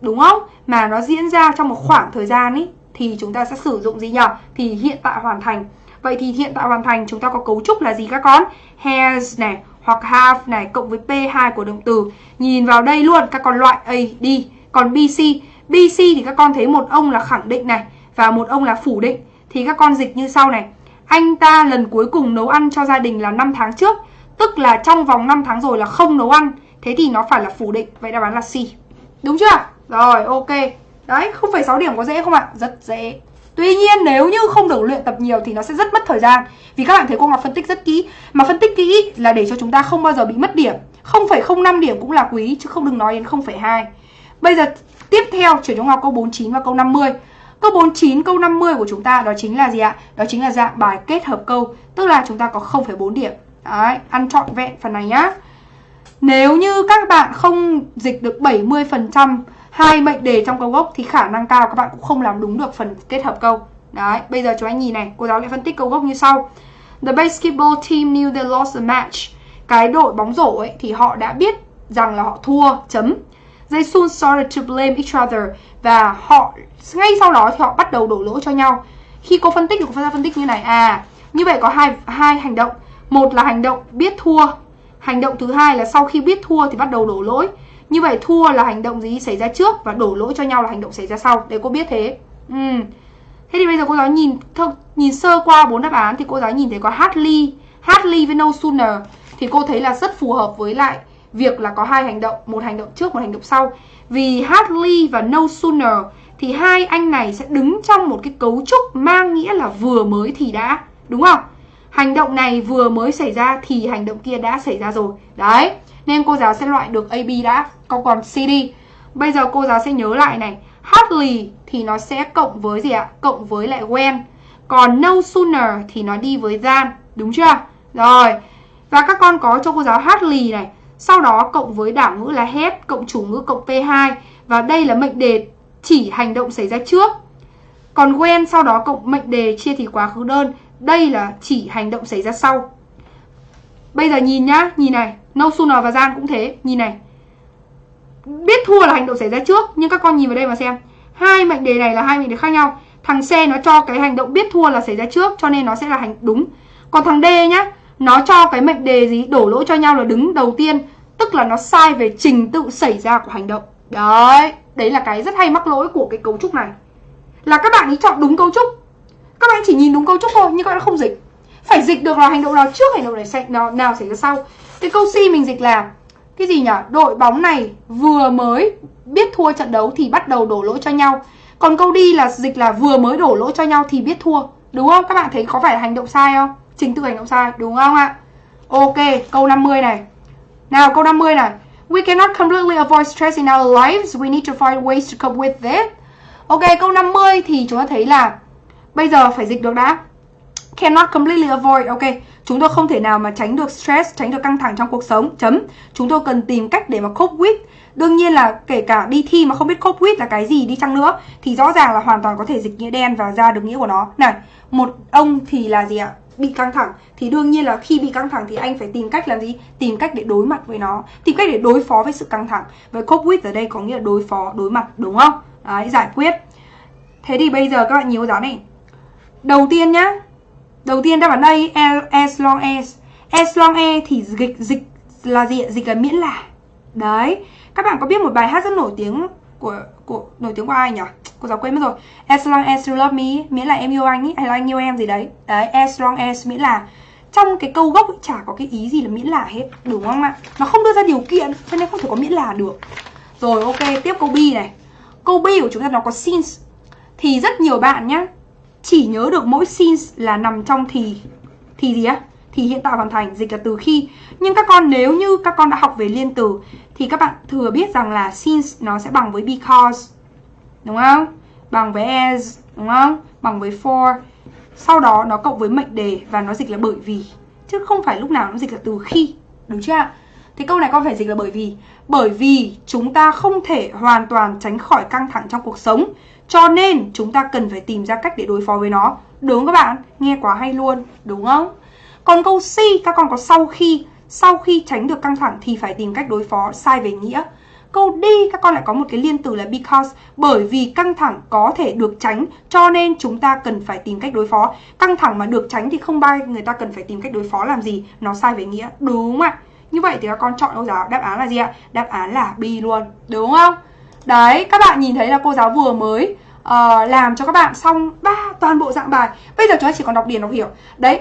đúng không? Mà nó diễn ra trong một khoảng thời gian ý thì chúng ta sẽ sử dụng gì nhỉ? Thì hiện tại hoàn thành. Vậy thì hiện tại hoàn thành chúng ta có cấu trúc là gì các con? Has này hoặc have này cộng với P2 của động từ. Nhìn vào đây luôn các con loại A đi. Còn BC, BC thì các con thấy một ông là khẳng định này và một ông là phủ định. Thì các con dịch như sau này. Anh ta lần cuối cùng nấu ăn cho gia đình là 5 tháng trước, tức là trong vòng 5 tháng rồi là không nấu ăn. Thế thì nó phải là phủ định, vậy đáp án là C. Đúng chưa? Rồi, ok. Đấy, 0,6 điểm có dễ không ạ? Rất dễ. Tuy nhiên nếu như không được luyện tập nhiều thì nó sẽ rất mất thời gian. Vì các bạn thấy cô Ngọc phân tích rất kỹ. Mà phân tích kỹ là để cho chúng ta không bao giờ bị mất điểm. 0,05 điểm cũng là quý chứ không đừng nói đến 0,2 Bây giờ tiếp theo chuyển cho Ngọc câu 49 và câu 50 Câu 49, câu 50 của chúng ta đó chính là gì ạ? Đó chính là dạng bài kết hợp câu Tức là chúng ta có 0,4 điểm. Đấy, ăn trọn vẹn phần này nhá. Nếu như các bạn không dịch được 70% hai mệnh đề trong câu gốc thì khả năng cao các bạn cũng không làm đúng được phần kết hợp câu. Đấy, bây giờ chúng anh nhìn này, cô giáo lại phân tích câu gốc như sau. The basketball team knew they lost the match. Cái đội bóng rổ ấy thì họ đã biết rằng là họ thua, chấm. They soon started to blame each other và họ ngay sau đó thì họ bắt đầu đổ lỗi cho nhau. Khi cô phân tích thì cô phân tích như này, à, như vậy có hai hai hành động. Một là hành động biết thua, hành động thứ hai là sau khi biết thua thì bắt đầu đổ lỗi. Như vậy thua là hành động gì xảy ra trước và đổ lỗi cho nhau là hành động xảy ra sau. Để cô biết thế. Ừ. Thế thì bây giờ cô giáo nhìn th- nhìn sơ qua bốn đáp án thì cô giáo nhìn thấy có hardly, hardly với no sooner thì cô thấy là rất phù hợp với lại việc là có hai hành động, một hành động trước, một hành động sau. Vì hardly và no sooner thì hai anh này sẽ đứng trong một cái cấu trúc mang nghĩa là vừa mới thì đã, đúng không? Hành động này vừa mới xảy ra thì hành động kia đã xảy ra rồi. Đấy. Nên cô giáo sẽ loại được AB đã Còn còn CD Bây giờ cô giáo sẽ nhớ lại này Hardly thì nó sẽ cộng với gì ạ? Cộng với lại when. Còn no sooner thì nó đi với than, Đúng chưa? Rồi, Và các con có cho cô giáo hardly này. Sau đó cộng với đảo ngữ là hết, Cộng chủ ngữ cộng P2 Và đây là mệnh đề chỉ hành động xảy ra trước. Còn when sau đó cộng mệnh đề chia thì quá khứ đơn. Đây là chỉ hành động xảy ra sau. Bây giờ nhìn nhá, nhìn này No Sooner và Gian cũng thế, nhìn này. Biết thua là hành động xảy ra trước Nhưng các con nhìn vào đây mà xem. Hai mệnh đề này là hai mệnh đề khác nhau. Thằng C nó cho cái hành động biết thua là xảy ra trước Cho nên nó sẽ là hành đúng. Còn thằng D nhá Nó cho cái mệnh đề gì đổ lỗi cho nhau là đứng đầu tiên Tức là nó sai về trình tự xảy ra của hành động. Đấy Đấy là cái rất hay mắc lỗi của cái cấu trúc này. Là các bạn ấy chọn đúng cấu trúc. Các bạn chỉ nhìn đúng cấu trúc thôi Nhưng các bạn không dịch. Phải dịch được là hành động nào trước hành động này nào, nào xảy ra sau cái câu C mình dịch là cái gì nhỉ? Đội bóng này vừa mới biết thua trận đấu thì bắt đầu đổ lỗi cho nhau. Còn câu đi là dịch là vừa mới đổ lỗi cho nhau thì biết thua. Đúng không? Các bạn thấy có phải là hành động sai không? Trình tự hành động sai, đúng không ạ? Ok, câu 50 này. Nào, câu 50 này. We cannot completely avoid stress in our lives. We need to find ways to cope with it. Ok, câu 50 thì chúng ta thấy là bây giờ phải dịch được đã. Cannot completely avoid. Ok, Chúng tôi không thể nào mà tránh được stress, tránh được căng thẳng trong cuộc sống, chấm. Chúng tôi cần tìm cách để mà cope with. Đương nhiên là kể cả đi thi mà không biết cope with là cái gì đi chăng nữa thì rõ ràng là hoàn toàn có thể dịch nghĩa đen và ra được nghĩa của nó. Này, một ông thì là gì ạ? Bị căng thẳng thì đương nhiên là khi bị căng thẳng thì anh phải tìm cách làm gì? Tìm cách để đối mặt với nó, tìm cách để đối phó với sự căng thẳng. Với cope with ở đây có nghĩa là đối phó, đối mặt, đúng không? Đấy, giải quyết. Thế thì bây giờ các bạn nhớ giáo này. Đầu tiên nhá, Đầu tiên đáp án đây as long e. as As long as thì dịch dịch là gì Dịch là miễn là Đấy Các bạn có biết một bài hát rất nổi tiếng của của nổi tiếng của ai nhỉ? Cô giáo quên mất rồi. As long as you love me miễn là em yêu anh ý hay là anh yêu em gì đấy. Đấy, as long as miễn là trong cái câu gốc ấy, chả có cái ý gì là miễn là hết, đúng không ạ? Nó không đưa ra điều kiện cho nên không thể có miễn là được. Rồi ok, tiếp câu B này. Câu B của chúng ta nó có since thì rất nhiều bạn nhá chỉ nhớ được mỗi since là nằm trong thì thì gì á? Thì hiện tại hoàn thành, dịch là từ khi. Nhưng các con nếu như các con đã học về liên từ thì các bạn thừa biết rằng là since nó sẽ bằng với because, đúng không? Bằng với as, đúng không? Bằng với for. Sau đó nó cộng với mệnh đề và nó dịch là bởi vì. Chứ không phải lúc nào nó dịch là từ khi, đúng chưa ạ? Thì câu này con phải dịch là bởi vì bởi vì chúng ta không thể hoàn toàn tránh khỏi căng thẳng trong cuộc sống cho nên chúng ta cần phải tìm ra cách để đối phó với nó. Đúng các bạn? Nghe quá hay luôn, đúng không? Còn câu C, các con có sau khi Sau khi tránh được căng thẳng thì phải tìm cách đối phó sai về nghĩa. Câu đi các con lại có một cái liên từ là because bởi vì căng thẳng có thể được tránh cho nên chúng ta cần phải tìm cách đối phó. Căng thẳng mà được tránh thì không bao người ta cần phải tìm cách đối phó làm gì? Nó sai về nghĩa. Đúng không ạ như vậy thì các con chọn cô giáo đáp án là gì ạ? Đáp án là B luôn đúng không? Đấy các bạn nhìn thấy là cô giáo vừa mới uh, làm cho các bạn xong ba toàn bộ dạng bài. Bây giờ chúng ta chỉ còn đọc điền đọc hiểu. Đấy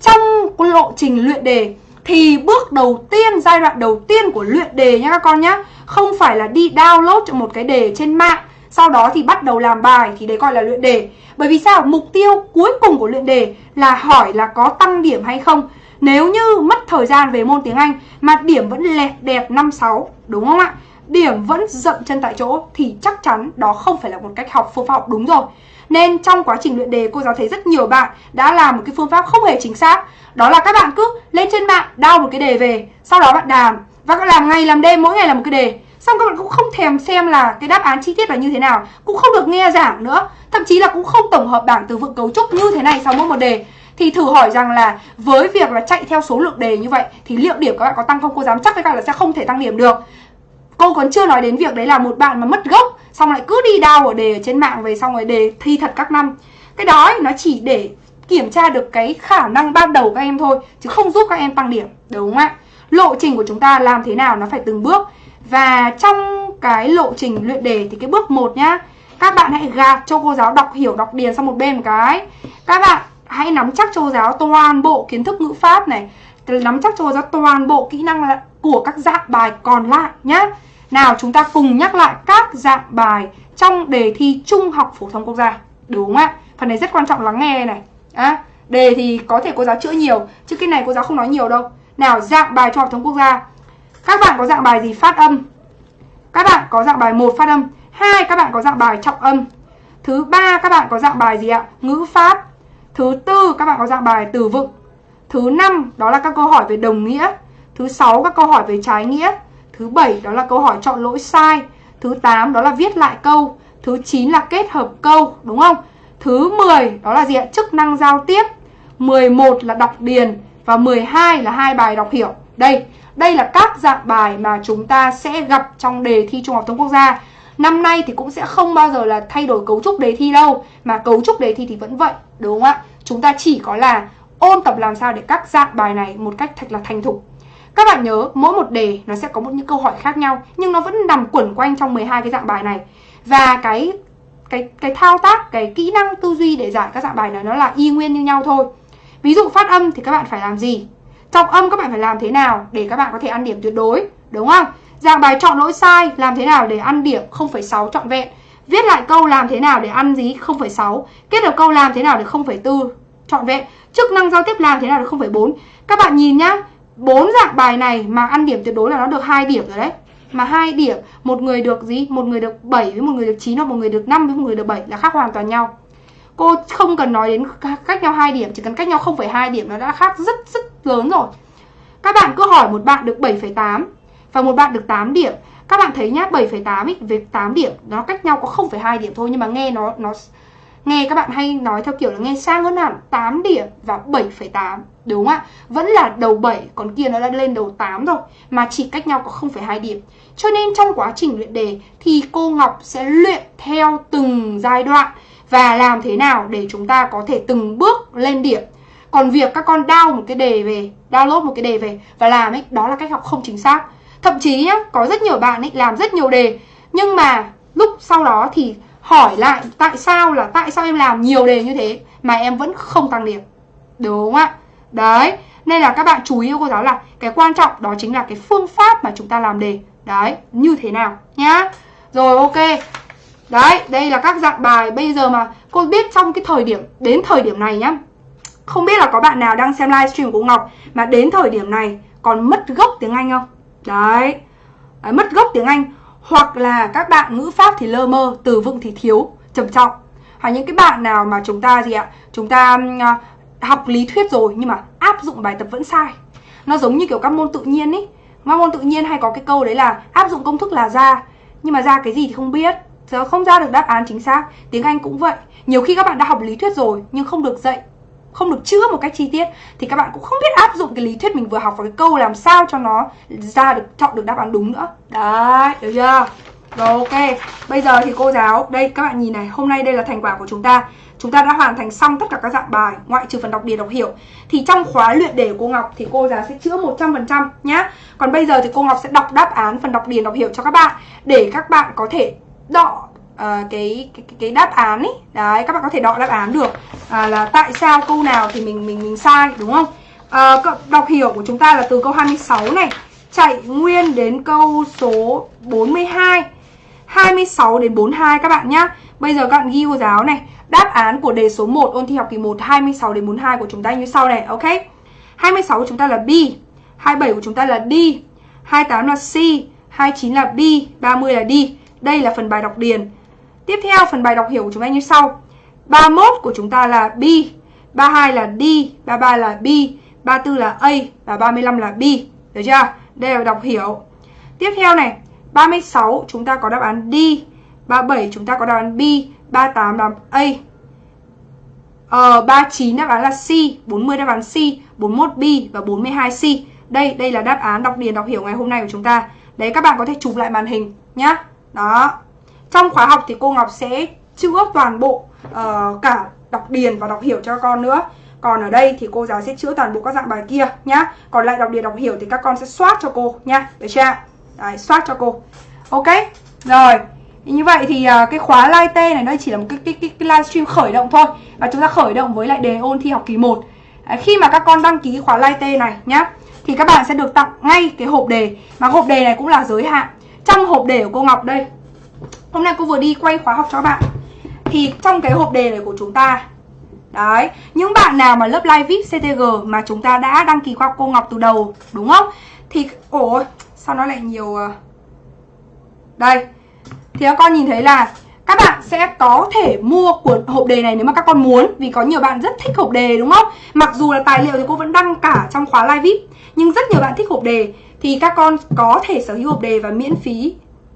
trong lộ trình luyện đề thì bước đầu tiên giai đoạn đầu tiên của luyện đề nha các con nhá không phải là đi download cho một cái đề trên mạng sau đó thì bắt đầu làm bài thì đấy gọi là luyện đề. Bởi vì sao? Mục tiêu cuối cùng của luyện đề là hỏi là có tăng điểm hay không nếu như mất thời gian về môn tiếng Anh mà điểm vẫn lẹt đẹp 5-6 đúng không ạ? Điểm vẫn dậm chân tại chỗ thì chắc chắn đó không phải là một cách học phương pháp học đúng rồi. Nên trong quá trình luyện đề, cô giáo thấy rất nhiều bạn đã làm một cái phương pháp không hề chính xác. Đó là các bạn cứ lên trên mạng đao một cái đề về, sau đó bạn đàm và các làm ngày làm đêm mỗi ngày là một cái đề. Xong các bạn cũng không thèm xem là cái đáp án chi tiết là như thế nào, cũng không được nghe giảng nữa. Thậm chí là cũng không tổng hợp bảng từ vựng cấu trúc như thế này sau mỗi một đề thì thử hỏi rằng là với việc là chạy theo số lượng đề như vậy thì liệu điểm các bạn có tăng không? Cô dám chắc với các bạn là sẽ không thể tăng điểm được. Cô còn chưa nói đến việc đấy là một bạn mà mất gốc xong lại cứ đi đào ở đề ở trên mạng về xong rồi đề thi thật các năm. Cái đó ấy, nó chỉ để kiểm tra được cái khả năng ban đầu các em thôi chứ không giúp các em tăng điểm đúng không ạ? Lộ trình của chúng ta làm thế nào nó phải từng bước. Và trong cái lộ trình luyện đề thì cái bước một nhá các bạn hãy gạt cho cô giáo đọc hiểu đọc điền sang một bên một cái. Các bạn hãy nắm chắc cho giáo toàn bộ kiến thức ngữ pháp này. Nắm chắc cho giáo toàn bộ kỹ năng của các dạng bài còn lại nhá. Nào chúng ta cùng nhắc lại các dạng bài trong đề thi Trung học phổ thông quốc gia. Đúng không ạ? Phần này rất quan trọng lắng nghe này. À, đề thì có thể cô giáo chữa nhiều chứ cái này cô giáo không nói nhiều đâu. Nào dạng bài trung học phổ thông quốc gia. Các bạn có dạng bài gì phát âm? Các bạn có dạng bài một phát âm. Hai các bạn có dạng bài trọng âm. Thứ ba các bạn có dạng bài gì ạ? Ngữ pháp thứ tư, các bạn có dạng bài từ vựng. Thứ năm, đó là các câu hỏi về đồng nghĩa. Thứ sáu, các câu hỏi về trái nghĩa. Thứ bảy, đó là câu hỏi chọn lỗi sai. Thứ 8 đó là viết lại câu. Thứ 9 là kết hợp câu, đúng không? Thứ 10 đó là gì ạ? Chức năng giao tiếp. 11 là đọc điền và 12 là hai bài đọc hiểu. Đây đây là các dạng bài mà chúng ta sẽ gặp trong đề thi Trung học thông quốc gia. Năm nay thì cũng sẽ không bao giờ là thay đổi cấu trúc đề thi đâu Mà cấu trúc đề thi thì vẫn vậy Đúng không ạ? Chúng ta chỉ có là ôn tập làm sao để các dạng bài này một cách thật là thành thục các bạn nhớ mỗi một đề nó sẽ có một những câu hỏi khác nhau nhưng nó vẫn nằm quẩn quanh trong 12 cái dạng bài này. Và cái cái cái thao tác, cái kỹ năng tư duy để giải các dạng bài này nó là y nguyên như nhau thôi. Ví dụ phát âm thì các bạn phải làm gì? Trọng âm các bạn phải làm thế nào để các bạn có thể ăn điểm tuyệt đối, đúng không? Dạng bài chọn lỗi sai làm thế nào để ăn điểm 0,6 trọn vẹn. Viết lại câu làm thế nào để ăn gì 0,6. Kết hợp câu làm thế nào để 0,4 trọn vẹn. Chức năng giao tiếp làm thế nào để 0,4. Các bạn nhìn nhá, bốn dạng bài này mà ăn điểm tuyệt đối là nó được hai điểm rồi đấy mà hai điểm một người được gì một người được 7 với một người được 9 hoặc một người được 5 với một người được 7 là khác hoàn toàn nhau cô không cần nói đến cách nhau hai điểm chỉ cần cách nhau 0,2 điểm nó đã khác rất rất lớn rồi các bạn cứ hỏi một bạn được 7,8 và một bạn được 8 điểm. Các bạn thấy nhá 7,8 với 8 điểm nó cách nhau có 0,2 điểm thôi nhưng mà nghe nó nó Nghe các bạn hay nói theo kiểu là nghe sang hơn hẳn 8 điểm và 7,8 Đúng không ạ? Vẫn là đầu 7 còn kia nó đã lên đầu 8 rồi Mà chỉ cách nhau có 0,2 điểm. Cho nên trong quá trình luyện đề thì cô Ngọc sẽ luyện theo từng giai đoạn Và làm thế nào để chúng ta có thể từng bước lên điểm. Còn việc các con down một cái đề về Download một cái đề về và làm ấy Đó là cách học không chính xác. Thậm chí nhá, có rất nhiều bạn ấy làm rất nhiều đề. Nhưng mà lúc sau đó thì hỏi lại tại sao là tại sao em làm nhiều đề như thế mà em vẫn không tăng điểm. Đúng không ạ? Đấy nên là các bạn chú ý cô giáo là cái quan trọng đó chính là cái phương pháp mà chúng ta làm đề. Đấy như thế nào nhá. Rồi ok. Đấy đây là các dạng bài bây giờ mà cô biết trong cái thời điểm đến thời điểm này nhá. Không biết là có bạn nào đang xem livestream của Ngọc mà đến thời điểm này còn mất gốc tiếng Anh không? Đấy, đấy mất gốc tiếng Anh. Hoặc là các bạn ngữ pháp thì lơ mơ từ vựng thì thiếu trầm trọng. Hoặc những cái bạn nào mà chúng ta gì ạ chúng ta à, học lý thuyết rồi nhưng mà áp dụng bài tập vẫn sai. Nó giống như kiểu các môn tự nhiên ấy các môn tự nhiên hay có cái câu đấy là áp dụng công thức là ra nhưng mà ra cái gì thì không biết. Giờ không ra được đáp án chính xác. Tiếng anh cũng vậy. Nhiều khi các bạn đã học lý thuyết rồi nhưng không được dạy không được chữa một cách chi tiết, thì các bạn cũng không biết áp dụng cái lý thuyết mình vừa học vào cái câu làm sao cho nó ra được, chọn được đáp án đúng nữa. Đấy, được chưa? Rồi, ok. Bây giờ thì cô giáo, đây, các bạn nhìn này, hôm nay đây là thành quả của chúng ta. Chúng ta đã hoàn thành xong tất cả các dạng bài, ngoại trừ phần đọc điền đọc hiểu. Thì trong khóa luyện đề của cô Ngọc thì cô giáo sẽ chữa 100% nhá. Còn bây giờ thì cô Ngọc sẽ đọc đáp án phần đọc điền đọc hiểu cho các bạn, để các bạn có thể đọ uh, cái, cái cái đáp án ấy đấy các bạn có thể đọc đáp án được à, là tại sao câu nào thì mình mình mình sai đúng không? À, đọc hiểu của chúng ta là từ câu 26 này. Chạy nguyên đến câu số 42 26 đến 42 các bạn nhá. Bây giờ các bạn ghi cô giáo này. Đáp án của đề số 1 ôn thi học kỳ 1 26 đến 42 của chúng ta như sau này ok? 26 của chúng ta là B 27 của chúng ta là D 28 là C 29 là B 30 là D. Đây là phần bài đọc điền. Tiếp theo phần bài đọc hiểu của chúng ta như sau. 31 của chúng ta là B 32 là D 33 là B 34 là A và 35 là B. Được chưa? Đây là đọc hiểu. Tiếp theo này 36 chúng ta có đáp án D 37 chúng ta có đáp án B 38 đáp án A. Ờ, 39 đáp án là C 40 đáp án C 41 B và 42 C. Đây, đây là đáp án đọc điền đọc hiểu ngày hôm nay của chúng ta. Đấy các bạn có thể chụp lại màn hình nhá. Đó trong khóa học thì cô Ngọc sẽ chữa toàn bộ uh, cả đọc điền và đọc hiểu cho con nữa. Còn ở đây thì cô giáo sẽ chữa toàn bộ các dạng bài kia nhá. Còn lại đọc điền đọc hiểu thì các con sẽ soát cho cô nhá. Được chưa? Đấy, soát cho cô. Ok rồi. Như vậy thì uh, cái khóa live t này đây chỉ là một cái, cái, cái, cái livestream khởi động thôi. Và chúng ta khởi động với lại đề ôn thi học kỳ 1 Đấy, khi mà các con đăng ký khóa live t này nhá thì các bạn sẽ được tặng ngay cái hộp đề. Mà hộp đề này cũng là giới hạn. Trong hộp đề của cô Ngọc đây Hôm nay cô vừa đi quay khóa học cho các bạn Thì trong cái hộp đề này của chúng ta Đấy, những bạn nào mà lớp live VIP CTG mà chúng ta đã đăng ký qua cô Ngọc từ đầu Đúng không? Thì, ôi, sao nó lại nhiều? Ờ, đây Thì các con nhìn thấy là các bạn sẽ có thể mua cuốn hộp đề này nếu mà các con muốn Vì có nhiều bạn rất thích hộp đề đúng không? Mặc dù là tài liệu thì cô vẫn đăng cả trong khóa live VIP Nhưng rất nhiều bạn thích hộp đề Thì các con có thể sở hữu hộp đề và miễn phí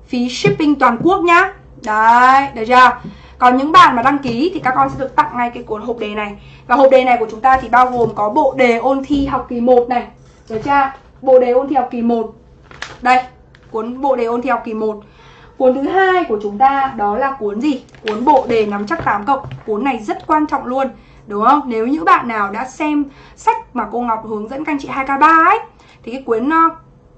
phí shipping toàn quốc nhá Đấy, được chưa? Còn những bạn mà đăng ký thì các con sẽ được tặng ngay cái cuốn hộp đề này Và hộp đề này của chúng ta thì bao gồm có bộ đề ôn thi học kỳ 1 này Được chưa? Bộ đề ôn thi học kỳ 1 Đây, cuốn bộ đề ôn thi học kỳ 1 Cuốn thứ hai của chúng ta đó là cuốn gì? Cuốn bộ đề nắm chắc 8 cộng Cuốn này rất quan trọng luôn Đúng không? Nếu những bạn nào đã xem sách mà cô Ngọc hướng dẫn các anh chị 2K3 ấy Thì cái cuốn ờ,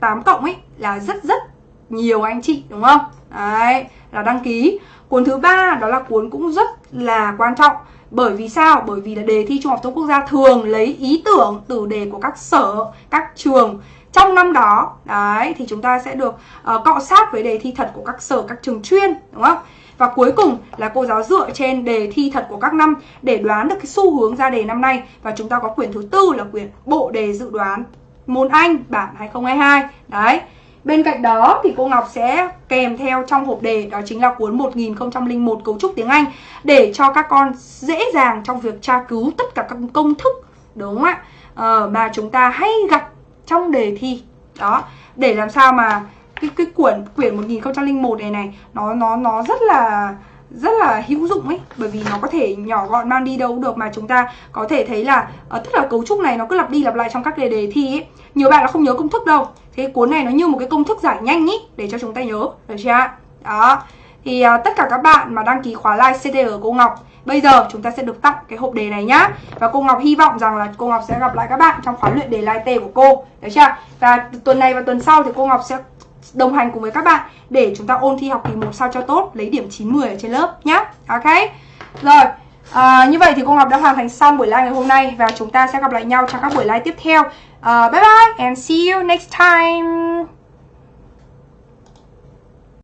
8 cộng ấy là rất rất nhiều anh chị đúng không? Đấy, là đăng ký. Cuốn thứ ba đó là cuốn cũng rất là quan trọng. Bởi vì sao? Bởi vì là đề thi Trung học thông quốc gia thường lấy ý tưởng từ đề của các sở, các trường trong năm đó. Đấy, thì chúng ta sẽ được uh, cọ sát với đề thi thật của các sở, các trường chuyên, đúng không? Và cuối cùng là cô giáo dựa trên đề thi thật của các năm để đoán được cái xu hướng ra đề năm nay. Và chúng ta có quyển thứ tư là quyển bộ đề dự đoán môn Anh bản 2022. Đấy. Bên cạnh đó thì cô Ngọc sẽ kèm theo trong hộp đề đó chính là cuốn 1001 cấu trúc tiếng Anh để cho các con dễ dàng trong việc tra cứu tất cả các công thức đúng không ạ? Ờ, mà chúng ta hay gặp trong đề thi. Đó, để làm sao mà cái cái quyển quyển 1001 này này nó nó nó rất là rất là hữu dụng ấy bởi vì nó có thể nhỏ gọn mang đi đâu được mà chúng ta có thể thấy là uh, tức là cấu trúc này nó cứ lặp đi lặp lại trong các đề đề thi ấy nhiều bạn là không nhớ công thức đâu cái cuốn này nó như một cái công thức giải nhanh ý để cho chúng ta nhớ được chưa đó thì uh, tất cả các bạn mà đăng ký khóa live CTR cô Ngọc Bây giờ chúng ta sẽ được tặng cái hộp đề này nhá Và cô Ngọc hy vọng rằng là cô Ngọc sẽ gặp lại các bạn trong khóa luyện đề live T của cô Được chưa? Và tuần này và tuần sau thì cô Ngọc sẽ đồng hành cùng với các bạn để chúng ta ôn thi học kỳ một sao cho tốt, lấy điểm 9 10 ở trên lớp nhá. Ok. Rồi, à, như vậy thì cô Ngọc đã hoàn thành xong buổi live ngày hôm nay và chúng ta sẽ gặp lại nhau trong các buổi live tiếp theo. Uh, bye bye and see you next time.